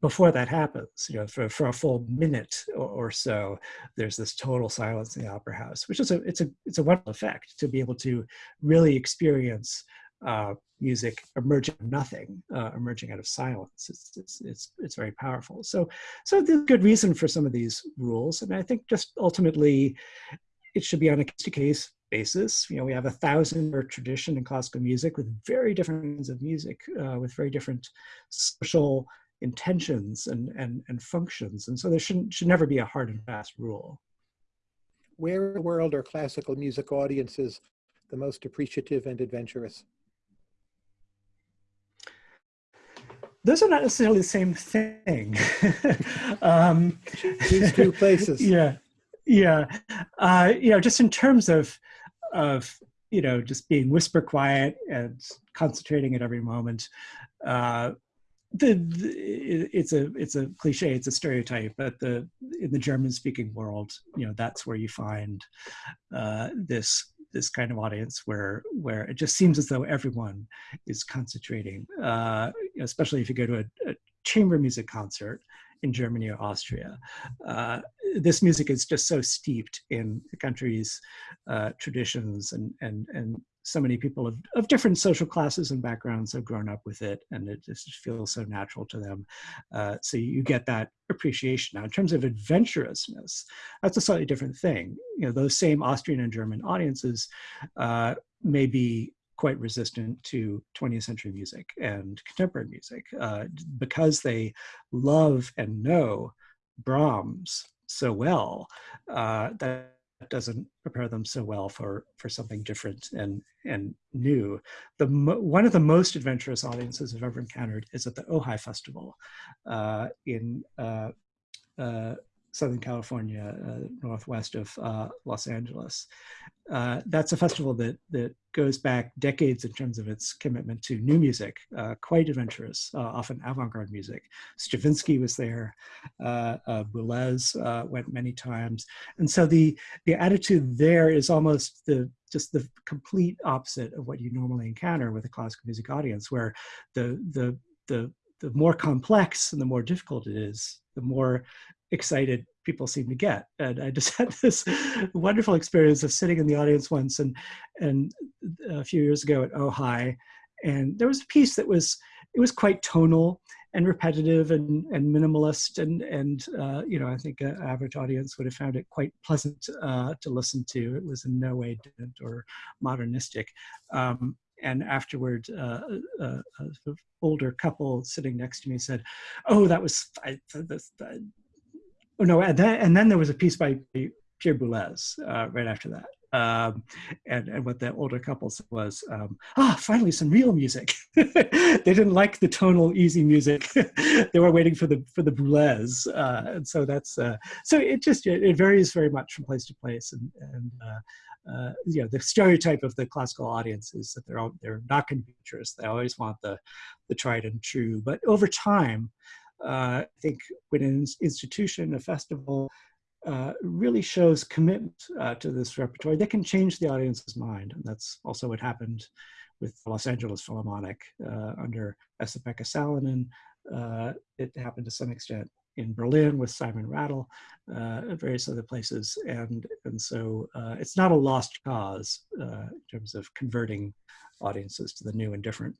before that happens, you know, for, for a full minute or, or, so, there's this total silence in the opera house, which is a it's a it's a wonderful effect to be able to really experience uh, music emerging nothing, uh, emerging out of silence. It's, it's it's it's very powerful. So so there's good reason for some of these rules, and I think just ultimately, it should be on a case to case basis. You know, we have a thousand year tradition in classical music with very different kinds of music, uh, with very different social intentions and, and, and functions. And so there shouldn't, should never be a hard and fast rule. Where in the world are classical music audiences the most appreciative and adventurous? Those are not necessarily the same thing. um, These two places. Yeah, yeah. Uh, you know, just in terms of of you know just being whisper quiet and concentrating at every moment. Uh, the, the, it's a it's a cliche it's a stereotype but the in the german speaking world you know that's where you find uh, this this kind of audience where where it just seems as though everyone is concentrating uh, especially if you go to a, a chamber music concert in Germany or Austria. Uh, this music is just so steeped in the country's uh, traditions and, and, and so many people of, of different social classes and backgrounds have grown up with it and it just feels so natural to them. Uh, so you get that appreciation. Now, in terms of adventurousness, that's a slightly different thing. You know, those same Austrian and German audiences uh, may be quite resistant to 20th century music and contemporary music uh, because they love and know Brahms so well uh, that doesn't prepare them so well for for something different and and new. The one of the most adventurous audiences I've ever encountered is at the Ojai Festival uh, in uh, uh, Southern California, uh, northwest of uh, Los Angeles. Uh, that's a festival that that goes back decades in terms of its commitment to new music, uh, quite adventurous, uh, often avant-garde music. Stravinsky was there, uh, Boulez went many times, and so the the attitude there is almost the just the complete opposite of what you normally encounter with a classical music audience, where the the the the more complex and the more difficult it is, the more excited people seem to get. And I just had this wonderful experience of sitting in the audience once and and a few years ago at Ojai, and there was a piece that was it was quite tonal and repetitive and, and minimalist and and uh, you know I think an average audience would have found it quite pleasant uh, to listen to. It was in no way dead or modernistic. Um, and afterward, uh, a, a, a, older couple sitting next to me said, "Oh, that was I, oh no," and then, and then there was a piece by Pierre Boulez uh, right after that. Um, and, and what the older couple said was, um, ah, finally some real music. they didn't like the tonal, easy music. they were waiting for the for the Boulez. Uh, and so that's uh, so it just it varies very much from place to place. And and uh, you know the stereotype of the classical audience is that they're all, they're not interested. They always want the the tried and true. But over time, uh, I think when an institution, a festival, uh, really shows commitment uh, to this repertoire, they can change the audience's mind. And that's also what happened with Los Angeles Philharmonic uh, under Esa-Pekka Salonen. Uh, it happened to some extent in Berlin with Simon Rattle, uh, various other places. And, and so it's not a lost cause in terms of converting audiences to the new and different.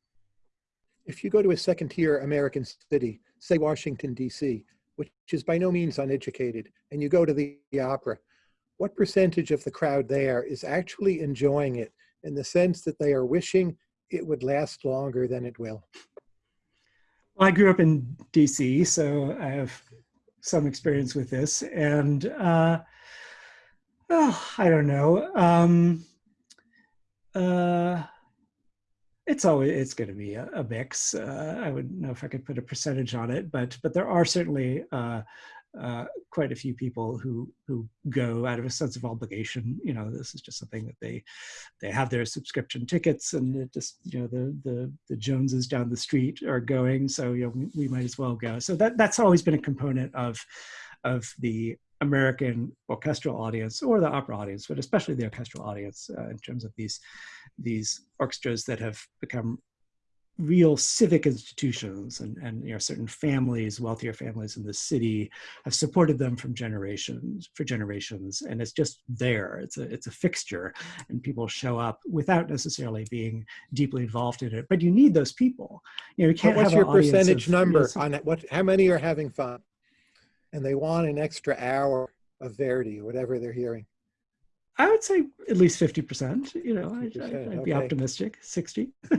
If you go to a second tier American city, say Washington, DC, which is by no means uneducated, and you go to the, the opera, what percentage of the crowd there is actually enjoying it in the sense that they are wishing it would last longer than it will? Well, I grew up in DC, so I have some experience with this. And uh, oh, I don't know. Um, uh, it's always it's going to be a, a mix. Uh, I wouldn't know if I could put a percentage on it, but but there are certainly uh, uh, quite a few people who who go out of a sense of obligation. You know, this is just something that they they have their subscription tickets, and it just you know the the the Joneses down the street are going, so you know we, we might as well go. So that that's always been a component of of the American orchestral audience or the opera audience, but especially the orchestral audience uh, in terms of these, these orchestras that have become real civic institutions and, and you know, certain families, wealthier families in the city have supported them from generations for generations. And it's just there, it's a, it's a fixture and people show up without necessarily being deeply involved in it, but you need those people. You know, you can't what's your percentage of, number you know, on it? What, how many are having fun? and they want an extra hour of Verdi or whatever they're hearing? I would say at least 50%, you know, I'd, I'd be optimistic, 60. I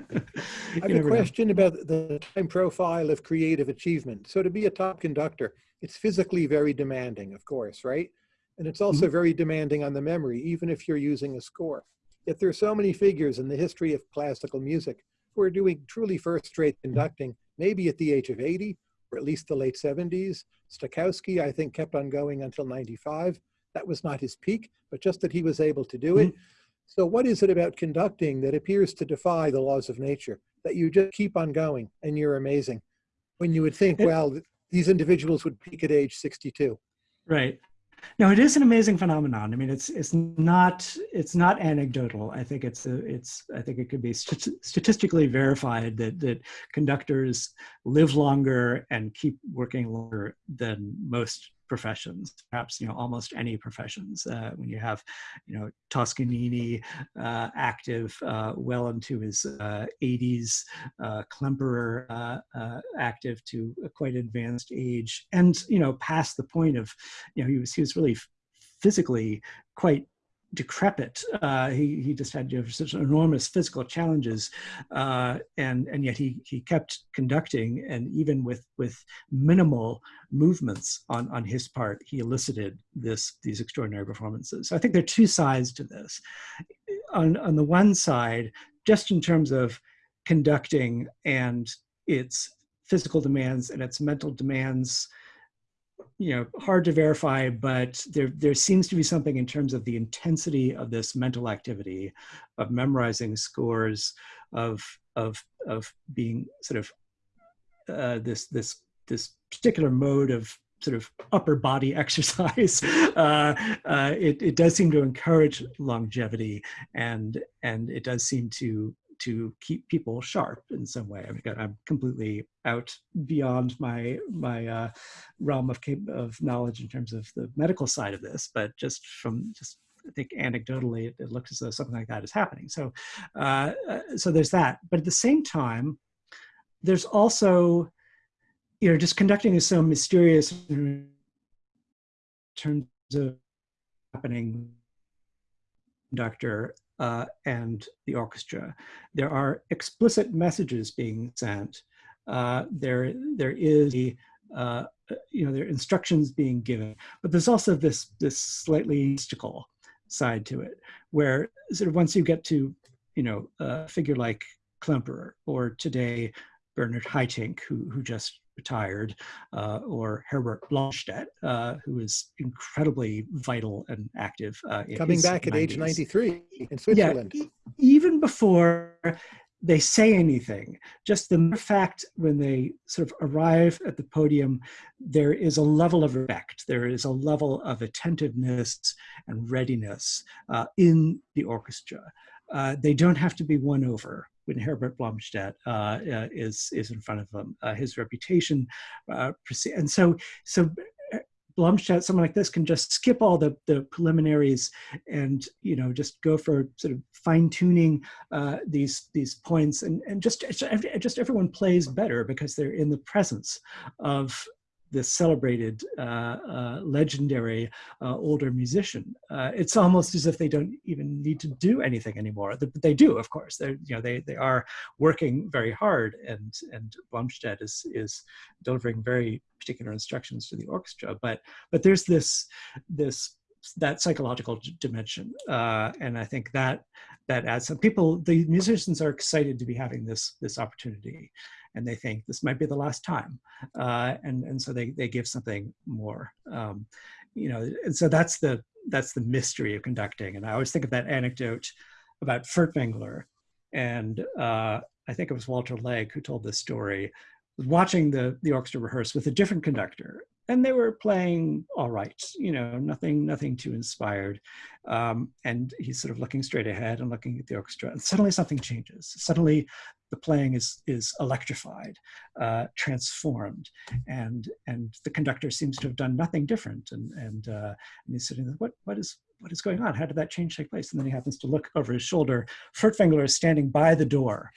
have a question know. about the time profile of creative achievement. So to be a top conductor, it's physically very demanding, of course, right? And it's also mm -hmm. very demanding on the memory, even if you're using a score. Yet there are so many figures in the history of classical music who are doing truly first-rate conducting, maybe at the age of 80 or at least the late 70s. Stokowski, I think, kept on going until 95. That was not his peak, but just that he was able to do it. Mm -hmm. So what is it about conducting that appears to defy the laws of nature, that you just keep on going and you're amazing? When you would think, well, these individuals would peak at age 62. Right. No, it is an amazing phenomenon. I mean, it's it's not it's not anecdotal. I think it's a, it's I think it could be st statistically verified that that conductors live longer and keep working longer than most professions, perhaps you know almost any professions. Uh, when you have, you know, Toscanini uh, active uh, well into his 80s, uh, uh, Klemperer uh, active to a quite advanced age, and you know past the point of, you know, he was he was really physically quite decrepit. Uh, he, he just had you know, such enormous physical challenges, uh, and and yet he he kept conducting, and even with with minimal movements on on his part, he elicited this these extraordinary performances. So I think there are two sides to this. On on the one side, just in terms of conducting and its physical demands and its mental demands you know hard to verify but there there seems to be something in terms of the intensity of this mental activity of memorizing scores of of of being sort of uh, this this this particular mode of sort of upper body exercise. Uh, uh, it, it does seem to encourage longevity and and it does seem to to keep people sharp in some way. I mean, I'm completely out beyond my my uh, realm of of knowledge in terms of the medical side of this, but just from just I think anecdotally, it, it looks as though something like that is happening. So, uh, uh, so there's that. But at the same time, there's also, you know, just conducting is so mysterious in terms of happening conductor uh, and the orchestra. There are explicit messages being sent. Uh, there, there is, uh, you know, there are instructions being given, but there's also this, this slightly mystical side to it, where sort of once you get to, you know, a figure like Klemperer or today Bernard Haitink, who, who just retired, uh, or Herbert Blomstedt, uh, who is incredibly vital and active. Uh, Coming back 90s. at age 93 in Switzerland. Yeah, even before they say anything, just the fact when they sort of arrive at the podium, there is a level of respect, there is a level of attentiveness and readiness uh, in the orchestra. Uh, they don't have to be won over when Herbert Blomstedt uh, uh, is is in front of them. Uh, his reputation, uh, and so so Blomstedt, someone like this, can just skip all the the preliminaries and you know just go for sort of fine tuning uh, these these points, and and just just everyone plays better because they're in the presence of this celebrated, uh, uh, legendary uh, older musician. It's almost as if they don't even need to do anything anymore. But they do, of course. They, you know, they they are working very hard, and and Blomstedt is is delivering very particular instructions to the orchestra. But but there's this this that psychological dimension, uh, and I think that that adds some people. The musicians are excited to be having this this opportunity and they think this might be the last time. Uh, and, and so they, they give something more. Um, you know, and so that's the, that's the mystery of conducting. And I always think of that anecdote about Furtwängler. And uh, I think it was Walter Legg who told this story, watching the, the orchestra rehearse with a different conductor and they were playing all right, you know, nothing, nothing too inspired. Um, and he's sort of looking straight ahead and looking at the orchestra, and suddenly something changes. Suddenly, the playing is is electrified, uh, transformed, and and the conductor seems to have done nothing different. And and uh, and he's sitting there, what what is what is going on? How did that change take place? And then he happens to look over his shoulder. Furtwängler is standing by the door,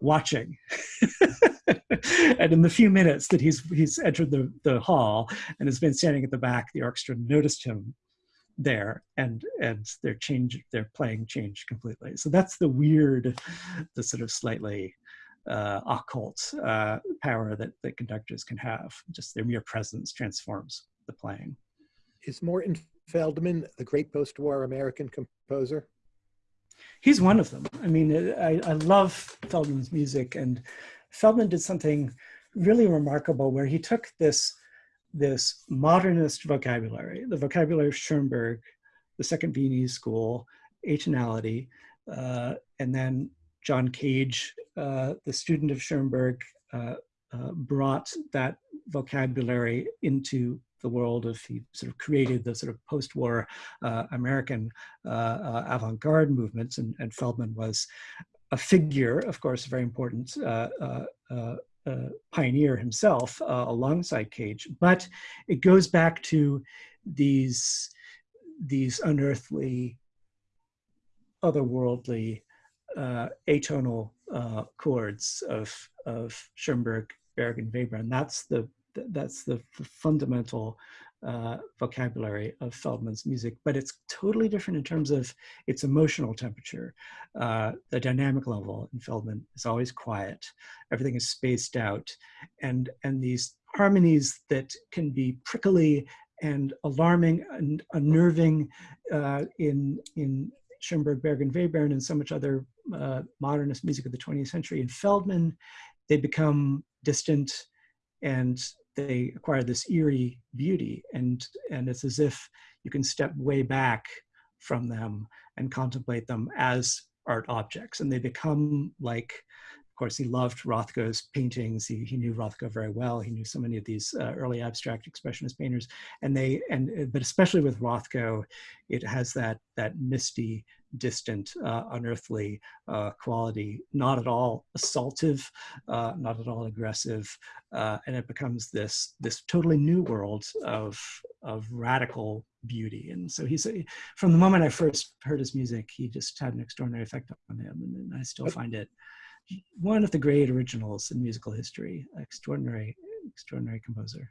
watching. and in the few minutes that he's he's entered the, the hall and has been standing at the back, the orchestra noticed him there and and their change their playing changed completely. So that's the weird, the sort of slightly uh, occult uh, power that, that conductors can have. Just their mere presence transforms the playing. Is Morton Feldman, the great post-war American composer? He's one of them. I mean, I, I love Feldman's music, and Feldman did something really remarkable where he took this, this modernist vocabulary, the vocabulary of Schoenberg, the Second Viennese School, atonality, uh, and then John Cage, uh, the student of Schoenberg, uh, uh brought that vocabulary into the world of, he sort of created the sort of post-war uh, American uh, avant-garde movements, and, and, Feldman was a figure, of course, very important uh, uh, Uh, pioneer himself uh, alongside Cage, but it goes back to these, these unearthly, otherworldly, uh, atonal chords of, of Schoenberg, Berg, and Webern, and that's the that's the fundamental uh, vocabulary of Feldman's music, but it's totally different in terms of its emotional temperature. Uh, the dynamic level in Feldman is always quiet. Everything is spaced out. And, and these harmonies that can be prickly and alarming and unnerving uh, in, in Schoenberg, Berg, and Webern and so much other uh, modernist music of the 20th century. In Feldman, they become distant and they acquire this eerie beauty and and it's as if you can step way back from them and contemplate them as art objects and they become like of course, he loved Rothko's paintings. He, he knew Rothko very well. He knew so many of these uh, early abstract expressionist painters, and they and but especially with Rothko, it has that that misty, distant, uh, unearthly uh, quality. Not at all assaultive, uh, not at all aggressive, uh, and it becomes this this totally new world of of radical beauty. And so he's a, from the moment I first heard his music, he just had an extraordinary effect on him, and, and I still find it one of the great originals in musical history. Extraordinary, extraordinary composer.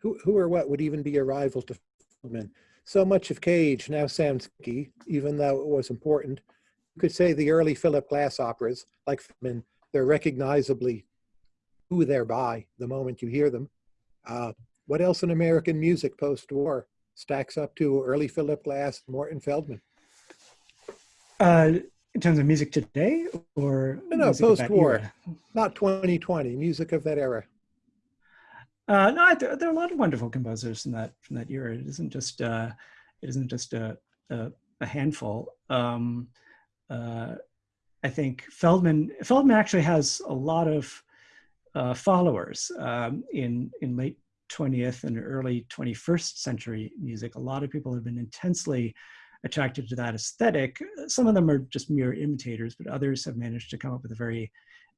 Who, who or what would even be a rival to Feldman? So much of Cage now sounds key, even though it was important. You could say the early Philip Glass operas, like Feldman, they're recognizably who they're by the moment you hear them. Uh, what else in American music post-war stacks up to early Philip Glass, Morton Feldman? Uh, in terms of music today or no, no post-war, not 2020, music of that era. Uh, no, there, there, are a lot of wonderful composers from that from that era. It isn't just uh, it isn't just a a, a handful. Um, uh, I think Feldman Feldman actually has a lot of uh, followers um, in in late 20th and early 21st century music. A lot of people have been intensely attracted to that aesthetic. Some of them are just mere imitators, but others have managed to come up with a very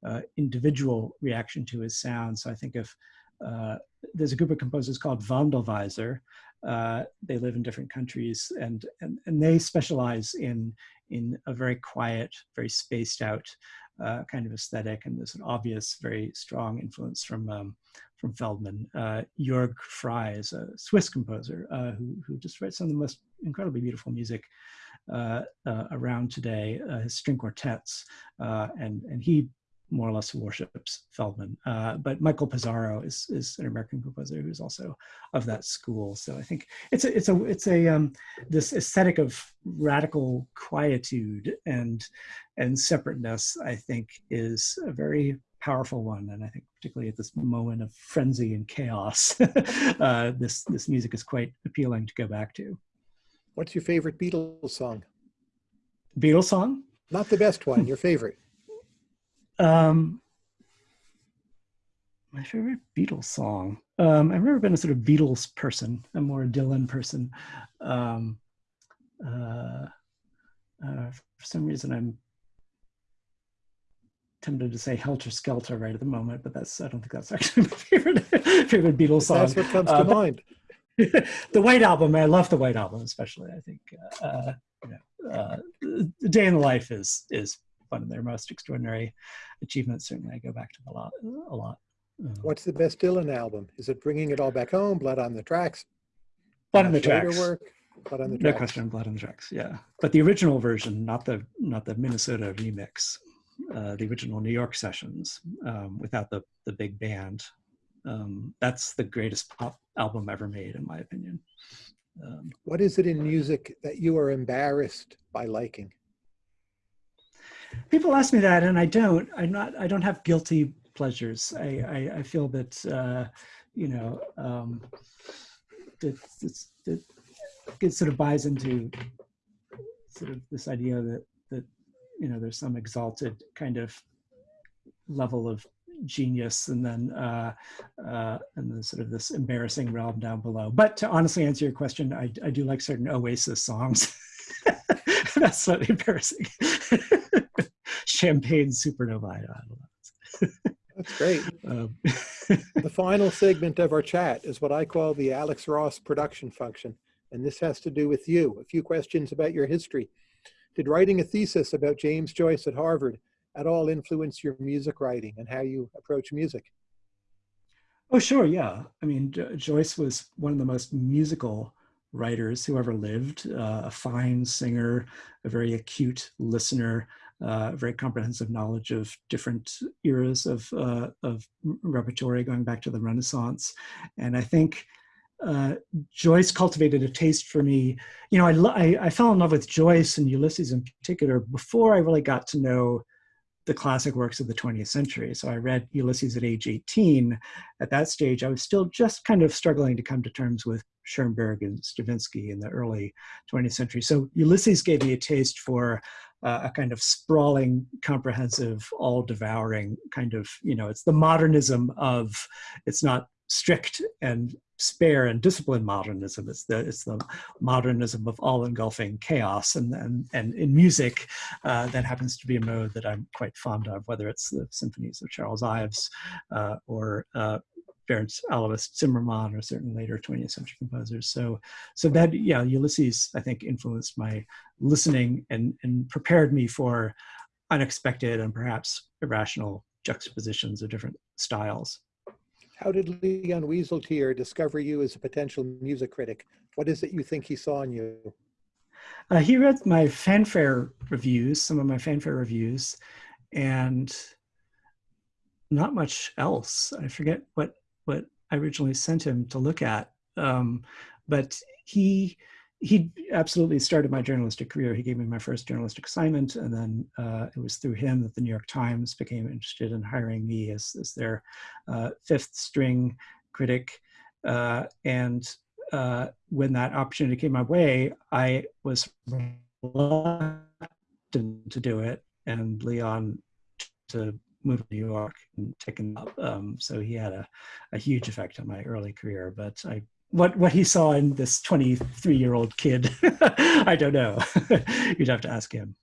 uh, individual reaction to his sound. So I think of, uh, there's a group of composers called Wandelweiser. Uh, they live in different countries and, and, and they specialize in, in a very quiet, very spaced out uh, kind of aesthetic. And there's an obvious, very strong influence from um, from Feldman. Uh, Jürg Frey is a Swiss composer uh, who, who just writes some of the most incredibly beautiful music around today, his string quartets, and, and he more or less worships Feldman. but Michael Pisaro is, is an American composer who's also of that school. So I think it's a, it's a, it's a, um, this aesthetic of radical quietude and, and separateness, I think is a very powerful one. And I think particularly at this moment of frenzy and chaos, uh, this, this music is quite appealing to go back to. What's your favorite Beatles song? Beatles song? Not the best one, your favorite. Um, my favorite Beatles song. Um, I've never been a sort of Beatles person. I'm more a Dylan person. Um, uh, uh, for some reason, I'm tempted to say Helter Skelter right at the moment, but that's I don't think that's actually my favorite favorite Beatles song. That's what comes to uh, mind. the White Album, I love the White Album especially. I think uh, you know, uh, the Day in the Life is is one of their most extraordinary achievements. Certainly, I go back to a lot a lot. Uh, What's the best Dylan album? Is it Bringing It All Back Home? Blood on the Tracks? Blood on the Tracks. Work? Blood on the Tracks. No question, Blood on the Tracks. Yeah, but the original version, not the not the Minnesota remix uh, the original New York sessions um, without the, the big band. Um, that's the greatest pop album ever made, in my opinion. Um, what is it in music that you are embarrassed by liking? People ask me that, and I don't. I'm not. I don't have guilty pleasures. I I, I feel that uh, you know um, that, that it sort of buys into sort of this idea that that, you know, there's some exalted kind of level of genius and then uh, uh, and then sort of this embarrassing realm down below. But to honestly answer your question, I, I do like certain Oasis songs. That's slightly embarrassing. Champagne Supernova. I don't know. That's great. Um, the final segment of our chat is what I call the Alex Ross production function. And this has to do with you. A few questions about your history. Did writing a thesis about James Joyce at Harvard at all influence your music writing and how you approach music? Oh, sure, yeah. I mean, Joyce was one of the most musical writers who ever lived, uh, a fine singer, a very acute listener, uh, very comprehensive knowledge of different eras of, uh, of repertory going back to the Renaissance. And I think uh, Joyce cultivated a taste for me. You know, I, I, I, fell in love with Joyce and Ulysses in particular before I really got to know the classic works of the 20th century. So I read Ulysses at age 18. At that stage, I was still just kind of struggling to come to terms with Schoenberg and Stravinsky in the early 20th century. So Ulysses gave me a taste for uh, a kind of sprawling, comprehensive, all-devouring kind of, you know, it's the modernism of, it's not strict and spare and disciplined modernism. It's the it's the modernism of all engulfing chaos. And and and in music, uh, that happens to be a mode that I'm quite fond of, whether it's the symphonies of Charles Ives uh, or uh, Bernd Alois Zimmermann or certain later 20th century composers. So so that yeah, Ulysses I think influenced my listening and and prepared me for unexpected and perhaps irrational juxtapositions of different styles. How did Leon Wieseltier discover you as a potential music critic? What is it you think he saw in you? Uh, he read my fanfare reviews, some of my fanfare reviews, and not much else. I forget what what I originally sent him to look at, um, but he he absolutely started my journalistic career. He gave me my first journalistic assignment, and then uh, it was through him that the New York Times became interested in hiring me as, as their uh, fifth string critic. Uh, and uh, when that opportunity came my way, I was reluctant to do it, and Leon to move to New York and take him up. Um, so he had a, a huge effect on my early career, but I what what he saw in this 23 year old kid. I don't know. You'd have to ask him.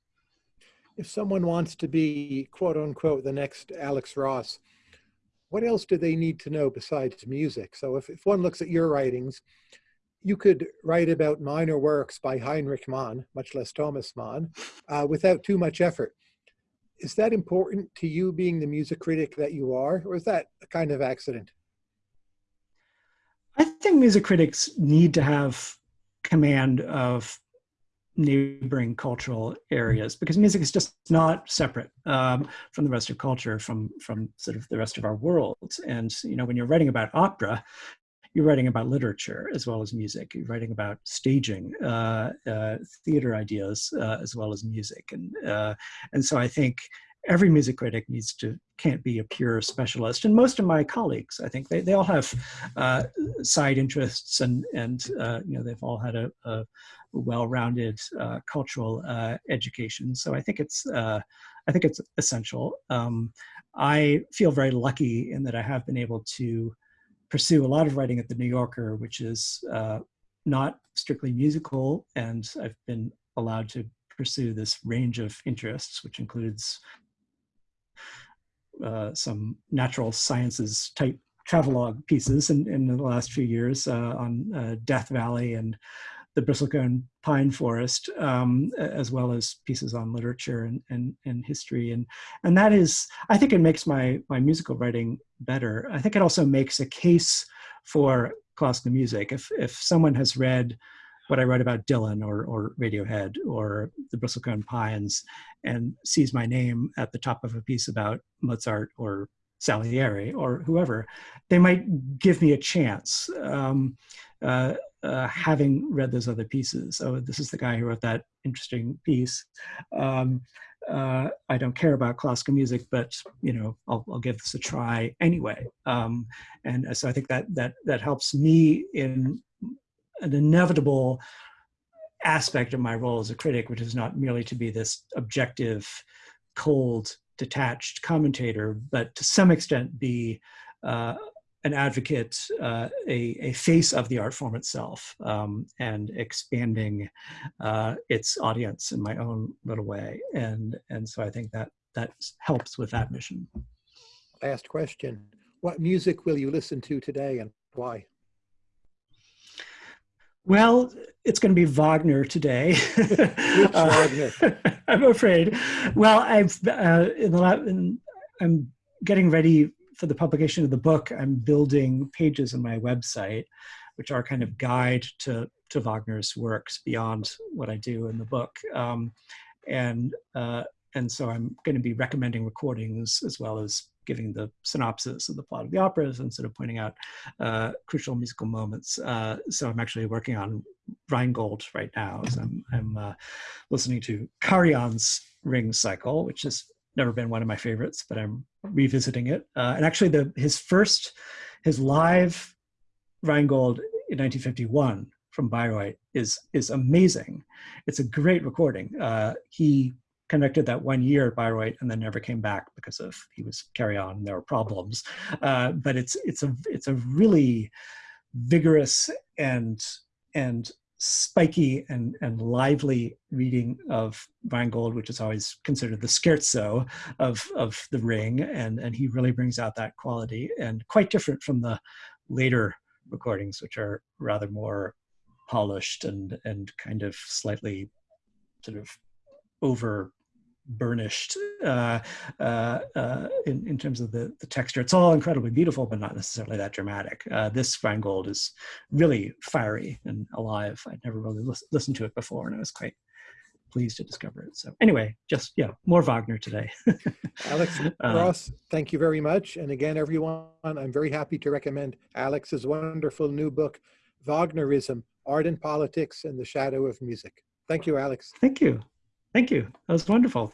If someone wants to be quote unquote the next alex ross what else do they need to know besides music? So if, if one looks at your writings you could write about minor works by heinrich mann much less thomas mann uh, without too much effort. Is that important to you being the music critic that you are or is that a kind of accident I think music critics need to have command of neighboring cultural areas because music is just not separate um, from the rest of culture, from from sort of the rest of our world. And you know, when you're writing about opera, you're writing about literature as well as music. You're writing about staging, uh, uh, theater ideas uh, as well as music, and uh, and so I think every music critic needs to can't be a pure specialist. And most of my colleagues i think they, they all have uh, side interests and and uh, you know they've all had a, a well-rounded uh, cultural uh, education. So i think it's uh, i think it's essential. Um, i feel very lucky in that i have been able to pursue a lot of writing at the new yorker which is uh, not strictly musical and i've been allowed to pursue this range of interests, which includes uh, some natural sciences type travelogue pieces in, in the last few years uh, on uh, Death Valley and the bristlecone pine forest, um, as well as pieces on literature and, and, and history. And, and that is, I think it makes my, my musical writing better. I think it also makes a case for classical music. If, if someone has read what I write about Dylan or, or Radiohead or the Bristlecone Pines and sees my name at the top of a piece about Mozart or Salieri or whoever, they might give me a chance. Um, uh, uh, having read those other pieces. Oh, this is the guy who wrote that interesting piece. Um, uh, I don't care about classical music, but you know, I'll, I'll give this a try anyway. Um, and so I think that that that helps me in an inevitable aspect of my role as a critic, which is not merely to be this objective, cold, detached commentator, but to some extent be uh, an advocate, uh, a, a, face of the art form itself, um, and expanding uh, its audience in my own little way. And, and so I think that that helps with that mission. Last question. What music will you listen to today and why? Well, it's going to be Wagner today. uh, I'm afraid. Well, I've uh, in the in, I'm getting ready for the publication of the book. I'm building pages on my website, which are kind of guide to to Wagner's works beyond what I do in the book, um, and uh, and so I'm going to be recommending recordings as well as giving the synopsis of the plot of the operas and sort of pointing out uh, crucial musical moments. Uh, so I'm actually working on Rheingold right now. So I'm, I'm uh, listening to Karajan's Ring Cycle, which has never been one of my favorites, but I'm revisiting it. Uh, and actually, the his first, his live Rheingold in 1951 from Bayreuth is is amazing. It's a great recording. Uh, he conducted that one year at Bayreuth and then never came back because of he was Karajan. and There were problems, uh, but it's it's a it's a really vigorous and and spiky and, and lively reading of Rheingold, which is always considered the scherzo of, of the ring. And, and he really brings out that quality and quite different from the later recordings, which are rather more polished and, and kind of slightly sort of over burnished uh, uh, uh, in, in terms of the, the texture. It's all incredibly beautiful, but not necessarily that dramatic. Uh, this Rheingold is really fiery and alive. I'd never really lis listened to it before, and I was quite pleased to discover it. So anyway, just, yeah, more Wagner today. Alex Ross, thank you very much. And again, everyone, I'm very happy to recommend Alex's wonderful new book, Wagnerism, Art and Politics and the Shadow of Music. Thank you, Alex. Thank you. Thank you. That was wonderful.